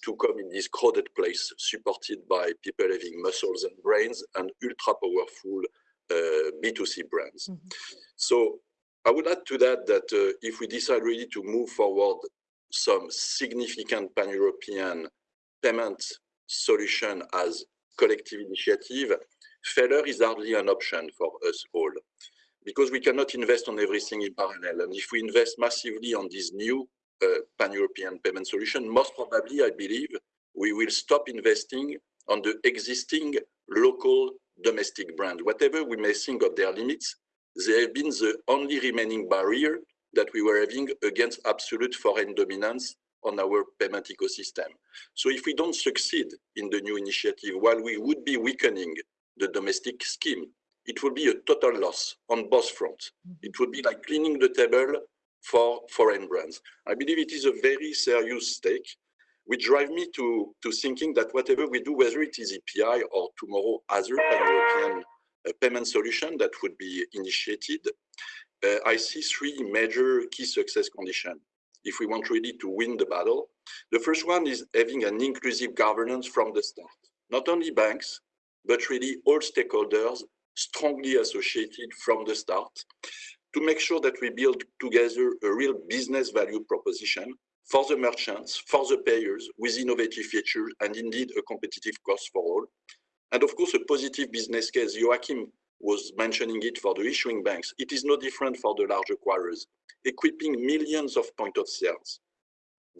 to come in this crowded place, supported by people having muscles and brains and ultra powerful uh, B2C brands. Mhm. So I would add to that that uh, if we decide really to move forward some significant pan-European payment solution as collective initiative, failure is hardly an option for us all because we cannot invest on everything in parallel. And if we invest massively on this new uh, pan-European payment solution, most probably, I believe, we will stop investing on the existing local domestic brand. Whatever we may think of their limits, they have been the only remaining barrier that we were having against absolute foreign dominance on our payment ecosystem. So if we don't succeed in the new initiative, while we would be weakening the domestic scheme, it would be a total loss on both fronts. It would be like cleaning the table for foreign brands. I believe it is a very serious stake, which drive me to, to thinking that whatever we do, whether it is EPI or tomorrow other pan-European uh, payment solution that would be initiated, uh, I see three major key success conditions if we want really to win the battle. The first one is having an inclusive governance from the start. Not only banks, but really all stakeholders strongly associated from the start to make sure that we build together a real business value proposition for the merchants, for the payers, with innovative features and indeed a competitive cost for all. And of course, a positive business case. Joachim was mentioning it for the issuing banks. It is no different for the large acquirers, equipping millions of point of sales,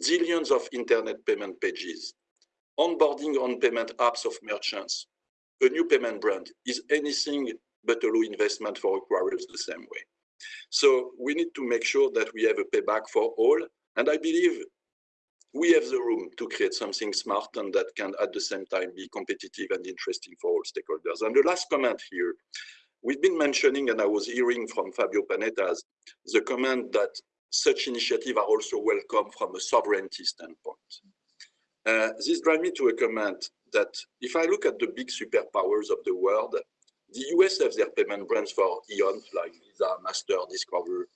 zillions of internet payment pages, onboarding on payment apps of merchants. A new payment brand is anything but a low investment for acquirers the same way. So we need to make sure that we have a payback for all. And I believe we have the room to create something smart and that can at the same time be competitive and interesting for all stakeholders. And the last comment here, we've been mentioning, and I was hearing from Fabio Panetta's, the comment that such initiatives are also welcome from a sovereignty standpoint. Uh, this drives me to a comment that if I look at the big superpowers of the world, the US have their payment brands for eons like Visa, Master, Discover.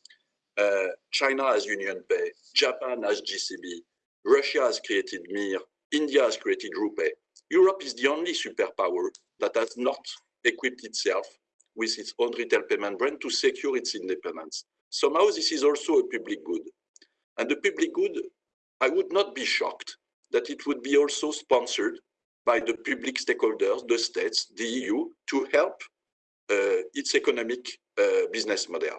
Uh, China has UnionPay. Japan has JCB. Russia has created Mir. India has created RuPay. Europe is the only superpower that has not equipped itself with its own retail payment brand to secure its independence. Somehow this is also a public good. And the public good, I would not be shocked that it would be also sponsored by the public stakeholders, the states, the EU, to help uh, its economic uh, business model.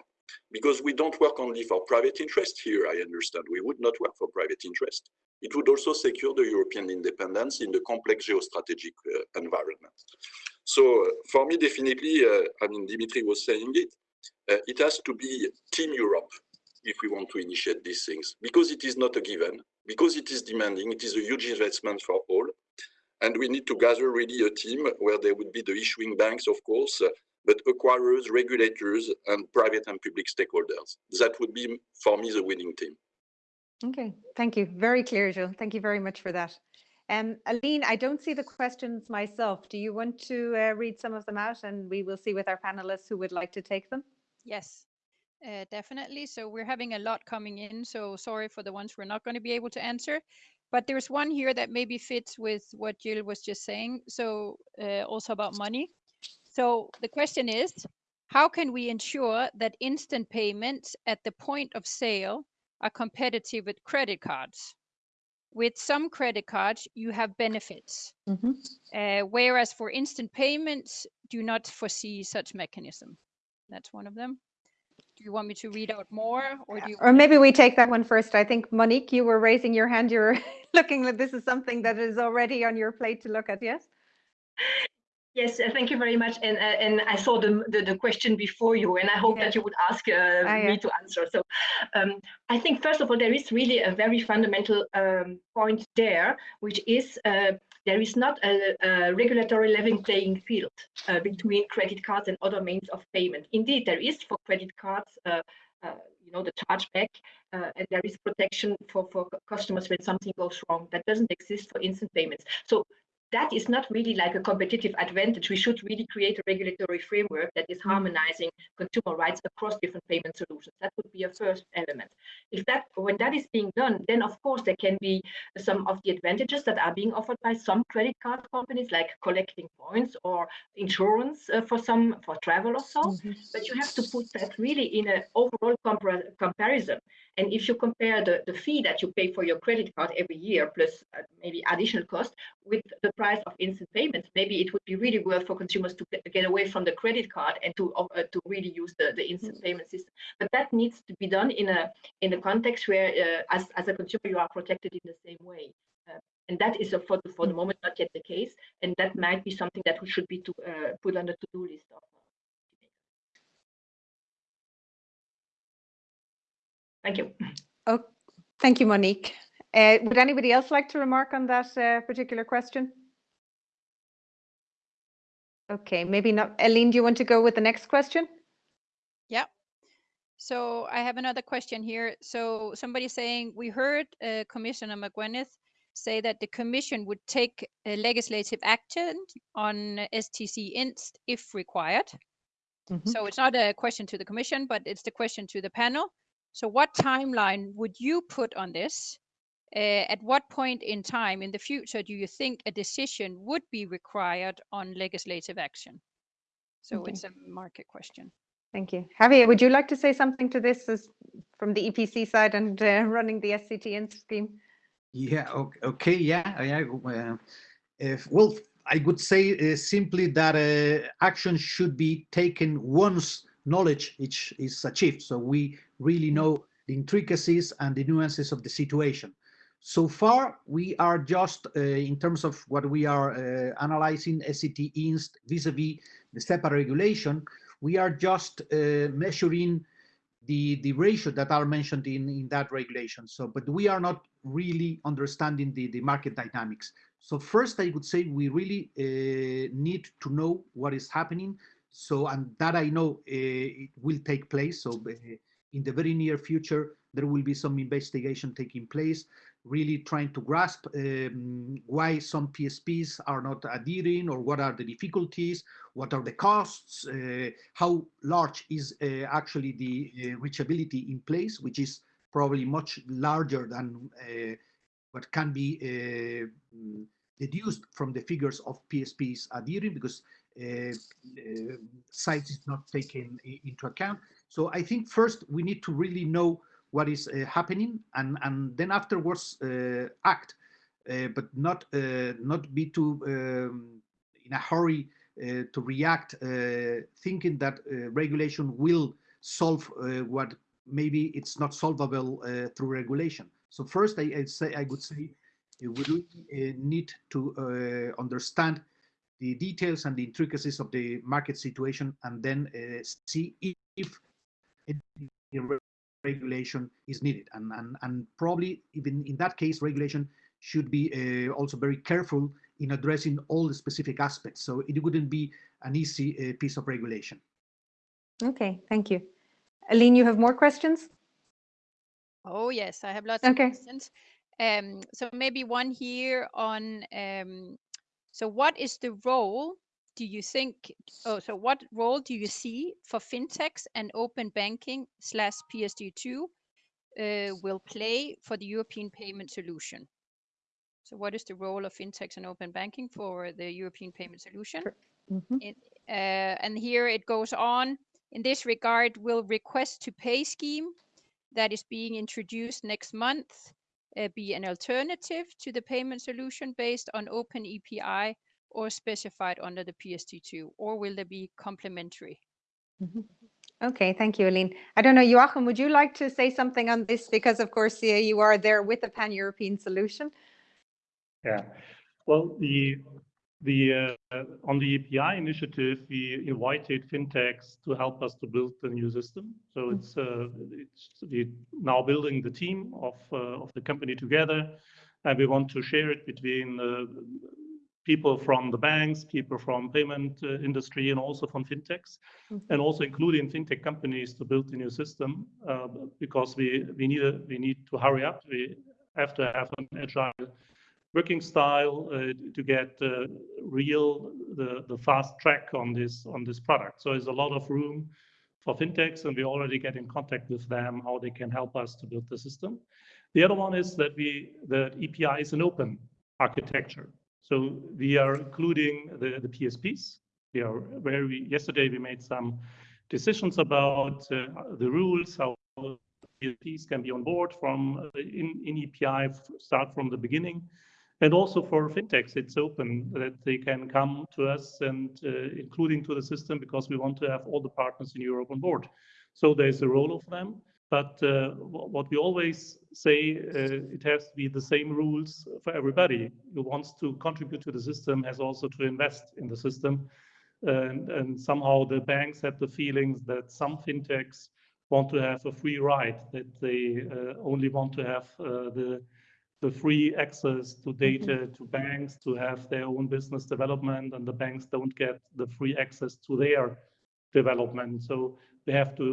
Because we don't work only for private interest here, I understand. We would not work for private interest. It would also secure the European independence in the complex geostrategic uh, environment. So uh, for me, definitely, uh, I mean, Dimitri was saying it, uh, it has to be Team Europe if we want to initiate these things, because it is not a given, because it is demanding, it is a huge investment for all. And we need to gather really a team where there would be the issuing banks, of course, uh, but acquirers, regulators, and private and public stakeholders. That would be, for me, the winning team. Okay, thank you. Very clear, Gilles. Thank you very much for that. Um, Aline, I don't see the questions myself. Do you want to uh, read some of them out and we will see with our panelists who would like to take them? Yes, uh, definitely. So we're having a lot coming in. So sorry for the ones we're not going to be able to answer. But there's one here that maybe fits with what Gilles was just saying. So uh, also about money. So the question is, how can we ensure that instant payments at the point of sale are competitive with credit cards? With some credit cards, you have benefits, Mhm. uh, whereas for instant payments, do not foresee such mechanism. That's one of them. Do you want me to read out more, or do you? Or maybe we take that one first. I think Monique, you were raising your hand. You're looking like this is something that is already on your plate to look at, yes? Yes, uh, thank you very much. And uh, and I saw the, the, the question before you, and I hope Yeah. that you would ask uh, Ah, yeah. me to answer. So um, I think first of all, there is really a very fundamental um, point there, which is uh, there is not a, a regulatory level playing field uh, between credit cards and other means of payment. Indeed, there is for credit cards. Uh, uh, you know the chargeback, uh, and there is protection for for customers when something goes wrong. That doesn't exist for instant payments. So that is not really like a competitive advantage. We should really create a regulatory framework that is harmonizing consumer rights across different payment solutions. That would be a first element. If that, when that is being done, then of course there can be some of the advantages that are being offered by some credit card companies, like collecting points or insurance uh, for some for travel or so. Mhm. But you have to put that really in an overall compar comparison. And if you compare the, the fee that you pay for your credit card every year, plus uh, maybe additional cost, with the price of instant payments, maybe it would be really worth for consumers to get, away from the credit card and to uh, to really use the, the instant payment system. But that needs to be done in a in a context where, uh, as as a consumer, you are protected in the same way. Uh, and that is, for the, for the moment, not yet the case. And that might be something that we should be to, uh, put on the to-do list of. Thank you. Oh, thank you, Monique. Uh, would anybody else like to remark on that uh, particular question? Okay, maybe not. Eileen, do you want to go with the next question? Yeah. So I have another question here. So somebody saying we heard uh, Commissioner McGuinness say that the Commission would take uh, legislative action on SCT Inst if required. Mhm. So it's not a question to the Commission, but it's the question to the panel. So what timeline would you put on this? Uh, at what point in time in the future do you think a decision would be required on legislative action? So Okay. it's a market question. Thank you. Javier, would you like to say something to this as from the EPC side and uh, running the SCT Inst scheme? Yeah, okay, okay yeah, yeah. Uh, if, well, I would say uh, simply that uh, action should be taken once knowledge is, is achieved. So we really know the intricacies and the nuances of the situation. So far, we are just, uh, in terms of what we are uh, analyzing, SCT INST vis-a-vis the SEPA regulation, we are just uh, measuring the, the ratio that are mentioned in, in that regulation. So, but we are not really understanding the, the market dynamics. So first, I would say we really uh, need to know what is happening. So, and that I know uh, it will take place. So uh, in the very near future, there will be some investigation taking place, really trying to grasp um, why some PSPs are not adhering or what are the difficulties, what are the costs, uh, how large is uh, actually the uh, reachability in place, which is probably much larger than what can be deduced from the figures of PSPs adhering because size is not taken into account. So I think first we need to really know what is uh, happening and, and then afterwards uh, act, uh, but not uh, not be too um, in a hurry uh, to react, uh, thinking that uh, regulation will solve uh, what maybe it's not solvable uh, through regulation. So first, I, I'd say I would say uh, we really uh, need to uh, understand the details and the intricacies of the market situation, and then uh, see if, if any regulation is needed. And, and, and probably even in that case, regulation should be uh, also very careful in addressing all the specific aspects. So it wouldn't be an easy uh, piece of regulation. Okay, thank you. Aline, you have more questions? Oh, yes, I have lots Okay. of questions. Um, so maybe one here on, um, so what is the role do you think, oh, so what role do you see for fintechs and open banking slash PSD2 uh, will play for the European payment solution? So what is the role of fintechs and open banking for the European payment solution? Mhm. It, uh, and here it goes on. In this regard, will request to pay scheme that is being introduced next month Uh, be an alternative to the payment solution based on open EPI or specified under the PSD2, or will they be complementary? Mm-hmm. Okay, thank you, Aline. I don't know, Joachim, would you like to say something on this? Because of course, yeah, you are there with a pan-European solution. Yeah, well, the the uh, on the EPI initiative, we invited fintechs to help us to build the new system. So it's uh, it's we now building the team of uh, of the company together, and we want to share it between uh, people from the banks, people from payment uh, industry, and also from fintechs, Mhm. and also including fintech companies to build the new system uh, because we we need a, we need to hurry up. We have to have an agile working style uh, to get uh, real the, the fast track on this on this product. So there's a lot of room for fintechs, and we already get in contact with them how they can help us to build the system. The other one is that we that EPI is an open architecture. So we are including the, the PSPs. We are where we yesterday we made some decisions about uh, the rules, how PSPs can be on board from uh, in, in EPI, start from the beginning. And also for fintechs, it's open that they can come to us and uh, including to the system because we want to have all the partners in Europe on board. So there's a role of them. But uh, what we always say, uh, it has to be the same rules for everybody who wants to contribute to the system has also to invest in the system. And, and somehow the banks have the feelings that some fintechs want to have a free ride, that they uh, only want to have uh, the the free access to data mm -hmm. to banks to have their own business development and the banks don't get the free access to their development. So they have to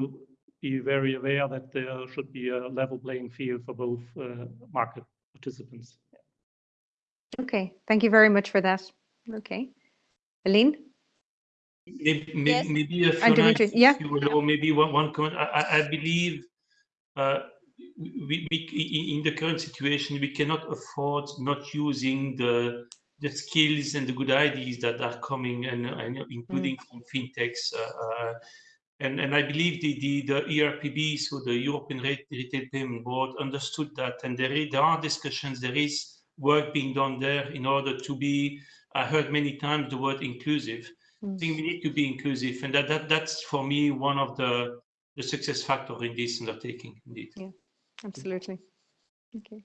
be very aware that there should be a level playing field for both uh, market participants. Okay, thank you very much for that. Okay. Aline? Maybe, yes. maybe a few Dimitri, yeah. Or maybe one, one comment. I, I believe uh, we, we, in the current situation, we cannot afford not using the the skills and the good ideas that are coming and, and including mm. from fintechs. Uh, uh, and, and I believe the, the, the ERPB, so the European Retail Payment Board, understood that. And there, there are discussions, there is work being done there in order to be, I heard many times the word inclusive. Mm. I think we need to be inclusive. And that, that that's for me one of the, the success factor in this undertaking, indeed. Yeah absolutely. Okay.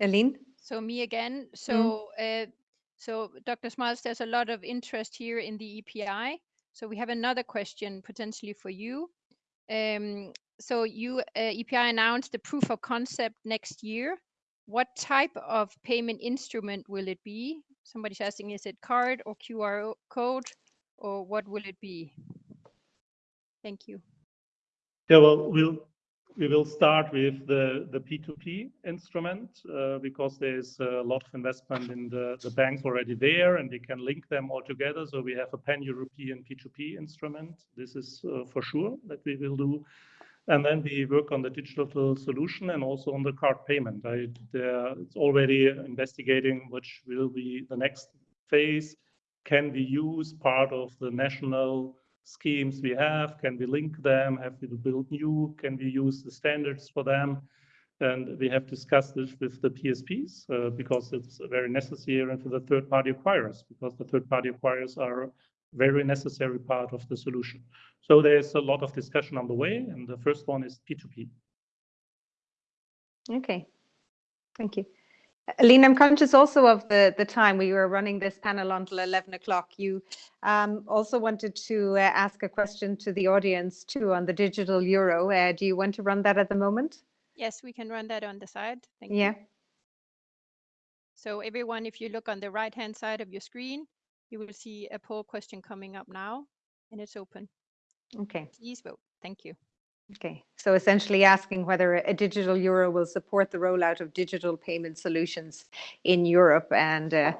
Aline? So me again. So mm. uh, so Dr. Schmalzl, there's a lot of interest here in the EPI. So we have another question potentially for you. Um, so you uh, EPI announced the proof of concept next year. What type of payment instrument will it be? Somebody's asking, is it card or QR code or what will it be? Thank you. Yeah, well, we'll we will start with the, the P2P instrument uh, because there's a lot of investment in the, the banks already there and we can link them all together. So we have a pan-European P2P instrument. This is uh, for sure that we will do. And then we work on the digital solution and also on the card payment. I, it's already investigating which will be the next phase. Can we use part of the national schemes we have? Can we link them? Have we to build new? Can we use the standards for them? And we have discussed this with the PSPs uh, because it's very necessary and for the third-party acquirers because the third-party acquirers are a very necessary part of the solution. So there's a lot of discussion on the way, and the first one is P2P. Okay, thank you. Aline, I'm conscious also of the, the time we were running this panel until 11 o'clock. You um, also wanted to uh, ask a question to the audience too on the digital euro. Uh, do you want to run that at the moment? Yes, we can run that on the side. Thank yeah. You. So everyone, if you look on the right hand side of your screen, you will see a poll question coming up now and it's open. Okay. Please vote. Thank you. Okay, so essentially asking whether a digital euro will support the rollout of digital payment solutions in Europe and uh,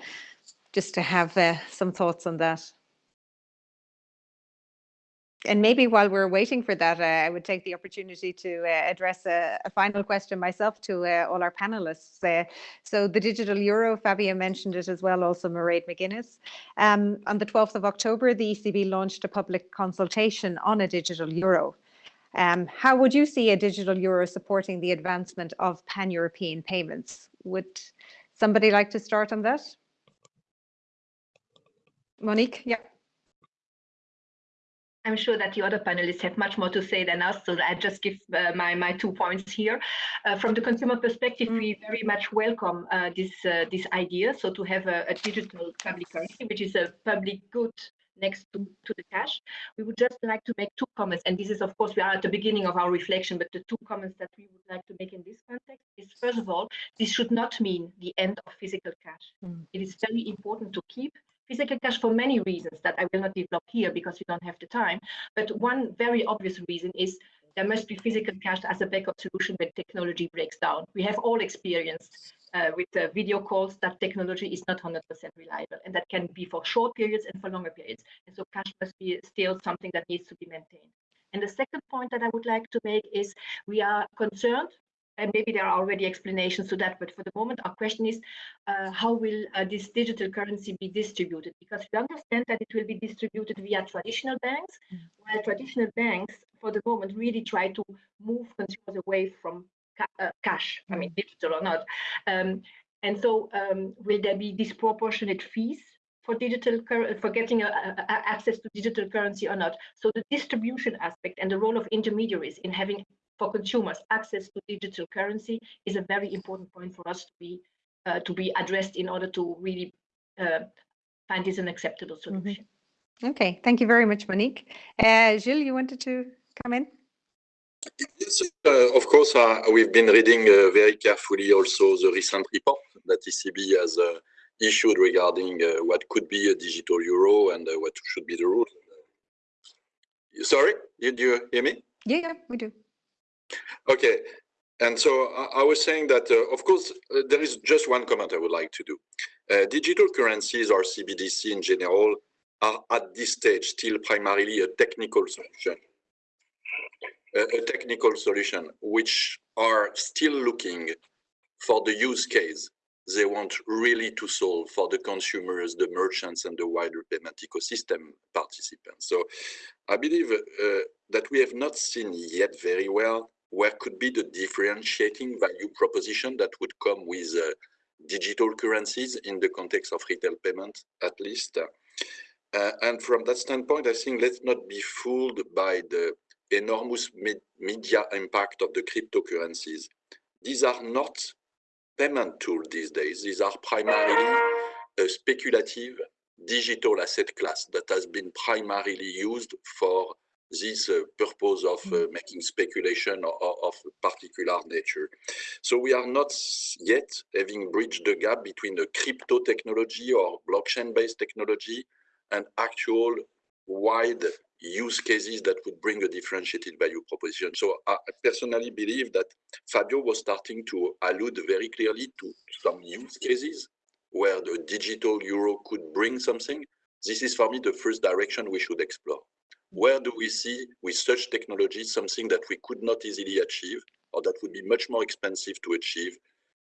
just to have uh, some thoughts on that. And maybe while we're waiting for that, uh, I would take the opportunity to uh, address a, a, final question myself to uh, all our panelists. Uh, so the digital euro, Fabio mentioned it as well, also Mairead McGuinness. Um, on the 12th of October, the ECB launched a public consultation on a digital euro. Um, how would you see a digital euro supporting the advancement of pan-European payments? Would somebody like to start on that? Monique, yeah. I'm sure that the other panelists have much more to say than us, so I just give uh, my, my two points here. Uh, from the consumer perspective, mm. we very much welcome uh, this uh, this idea. So to have a, a, digital public currency, which is a public good next to, to the cash. We would just like to make two comments, and this is, of course, we are at the beginning of our reflection, but the two comments that we would like to make in this context is, first of all, this should not mean the end of physical cash. Mm. It is very important to keep physical cash for many reasons that I will not develop here because we don't have the time. But one very obvious reason is there must be physical cash as a backup solution when technology breaks down. We have all experienced uh, with uh, video calls, that technology is not 100% reliable, and that can be for short periods and for longer periods. And so cash must be still something that needs to be maintained. And the second point that I would like to make is we are concerned and maybe there are already explanations to that, but for the moment, our question is, uh, how will uh, this digital currency be distributed? Because we understand that it will be distributed via traditional banks, mm. while traditional banks, for the moment, really try to move consumers away from ca uh, cash, I mean, digital or not. Um, and so um, will there be disproportionate fees for digital for getting a, a, access to digital currency or not. So the distribution aspect and the role of intermediaries in having for consumers access to digital currency is a very important point for us to be uh, to be addressed in order to really uh, find this an acceptable solution. Mm -hmm. Okay, thank you very much, Monique. Uh, Gilles, you wanted to come in? Yes, uh, of course, uh, we've been reading uh, very carefully also the recent report that ECB has issued regarding what could be a digital euro and what should be the rules. Sorry, did you hear me? Yeah, yeah, we do. Okay, and so I, I was saying that, uh, of course, uh, there is just one comment I would like to do. Uh, digital currencies or CBDC in general are at this stage still primarily a technical solution. A, technical solution which are still looking for the use case they want really to solve for the consumers, the merchants, and the wider payment ecosystem participants. So I believe uh, that we have not seen yet very well where could be the differentiating value proposition that would come with uh, digital currencies in the context of retail payment, at least. Uh, and from that standpoint, I think let's not be fooled by the enormous me media impact of the cryptocurrencies. These are not payment tools these days. These are primarily a speculative digital asset class that has been primarily used for this uh, purpose of uh, making speculation of, of particular nature. So we are not yet having bridged the gap between the crypto technology or blockchain-based technology and actual wide use cases that would bring a differentiated value proposition. So I personally believe that Fabio was starting to allude very clearly to some use cases where the digital euro could bring something. This is for me the first direction we should explore where do we see with such technology something that we could not easily achieve or that would be much more expensive to achieve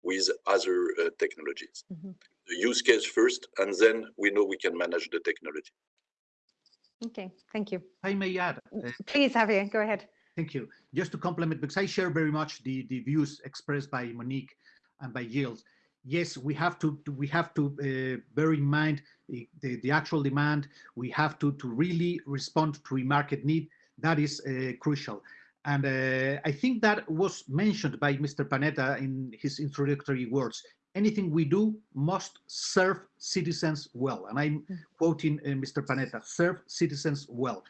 with other uh, technologies. Mm -hmm. The use case first, and then we know we can manage the technology. Okay, thank you. I may add. Uh, Please, Javier, go ahead. Thank you. Just to complement, because I share very much the, the views expressed by Monique and by Gilles yes, we have to, we have to uh, bear in mind the, the, the, actual demand. We have to, to really respond to a market need. That is uh, crucial. And uh, I think that was mentioned by Mr. Panetta in his introductory words. Anything we do must serve citizens well. And I'm mm. quoting uh, Mr. Panetta, serve citizens well.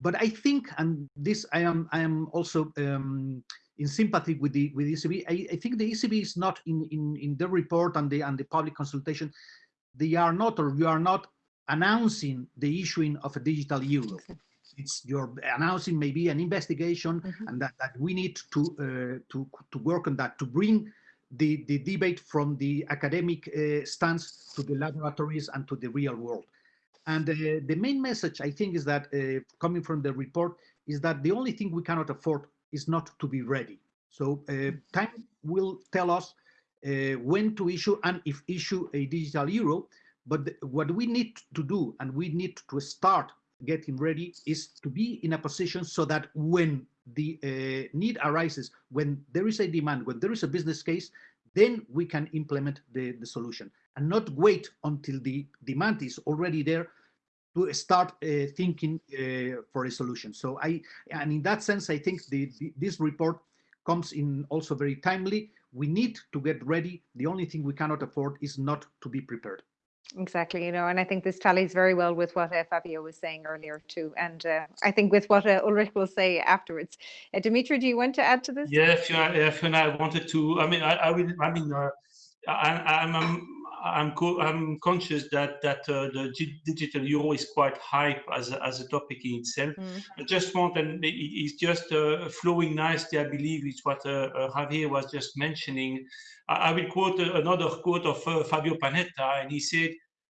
But I think, and this I am, I am also um, in sympathy with the with the ECB. I, I, think the ECB is not in, in in the report and the and the public consultation. They are not, or you are not announcing the issuing of a digital euro. It's you're announcing maybe an investigation, mm -hmm. and that, that we need to uh, to to work on that to bring the the debate from the academic uh, stance to the laboratories and to the real world. And uh, the main message I think is that uh, coming from the report is that the only thing we cannot afford is not to be ready. So uh, time will tell us uh, when to issue and if issue a digital euro. But what we need to do and we need to start getting ready is to be in a position so that when the uh, need arises, when there is a demand, when there is a business case, then we can implement the, the solution and not wait until the demand is already there to start uh, thinking uh, for a solution. So I, and in that sense, I think the, the, this report comes in also very timely. We need to get ready. The only thing we cannot afford is not to be prepared. Exactly, you know, and I think this tallies very well with what uh, Fabio was saying earlier too, and uh, I think with what uh, Ulrich will say afterwards. Uh, Dimitri, do you want to add to this? Yeah, Fiona, Fiona I wanted to. I mean, I, I. I mean, uh, I, I'm, I'm co I'm conscious that that uh, the digital euro is quite hype as a, as a topic in itself. Mm. I just want, and it's just uh, flowing nicely. I believe it's what uh, uh, Javier was just mentioning. I, I will quote another quote of Fabio Panetta, and he said,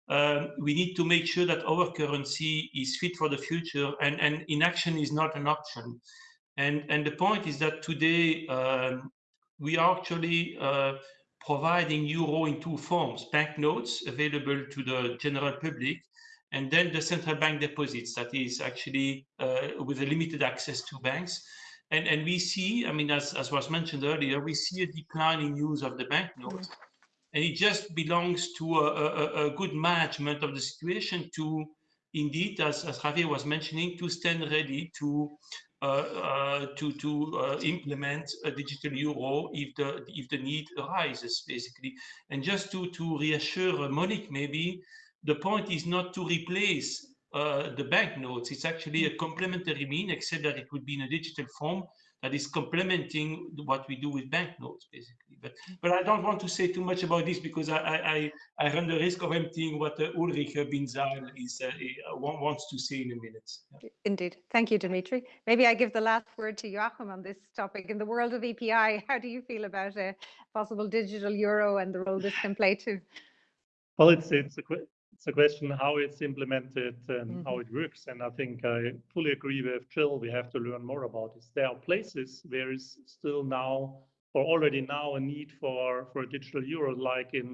um, we need to make sure that our currency is fit for the future, and and inaction is not an option. And and the point is that today um, we are actually providing euro in two forms, banknotes available to the general public, and then the central bank deposits that is actually uh, with a limited access to banks. And, and we see, I mean, as, as was mentioned earlier, we see a decline in use of the banknotes. And it just belongs to a, a, a good management of the situation to indeed, as, as Javier was mentioning, to stand ready to to to uh, implement a digital euro if the if the need arises, basically. And just to to reassure Monique, maybe the point is not to replace uh, the banknotes. It's actually a complementary mean, except that it would be in a digital form that is complementing what we do with banknotes, basically. But but I don't want to say too much about this because I I, I run the risk of emptying what uh, Ulrich Bindseil is uh, uh wants to say in a minute. Yeah. Indeed. Thank you, Dimitri. Maybe I give the last word to Joachim on this topic. In the world of EPI, how do you feel about a possible digital euro and the role this can play too? Well, it's it's a it's a question how it's implemented and mm -hmm. how it works. And I think I fully agree with Gilles. We have to learn more about this. There are places where is still now or already now a need for for a digital euro, like in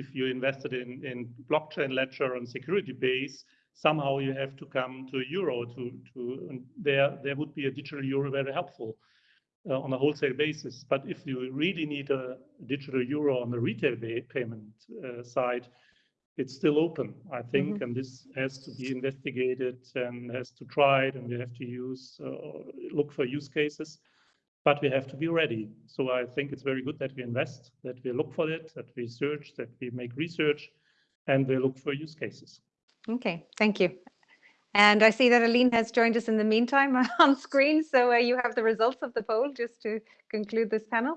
if you invested in in blockchain ledger and security base, somehow you have to come to euro to to there there would be a digital euro very helpful. Uh, on a wholesale basis. But if you really need a digital euro on the retail payment uh, side, it's still open, I think, mm -hmm. and this has to be investigated and has to try it, and we have to use uh, look for use cases, but we have to be ready. So I think it's very good that we invest, that we look for it, that we search, that we make research, and we look for use cases. Okay, thank you. And I see that Aline has joined us in the meantime on screen. So uh, you have the results of the poll just to conclude this panel.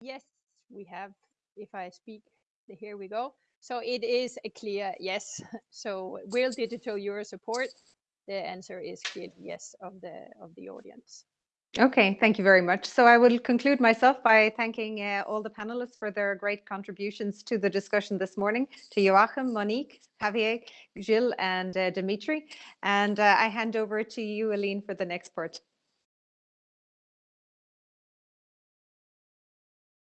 Yes, we have. If I speak here we go. So it is a clear yes. So will digital euro support? The answer is clear yes of the of the audience. Okay, thank you very much. So I will conclude myself by thanking uh, all the panelists for their great contributions to the discussion this morning, to Joachim, Monique, Javier, Gilles, and uh, Dimitri. And uh, I hand over to you, Aline, for the next part.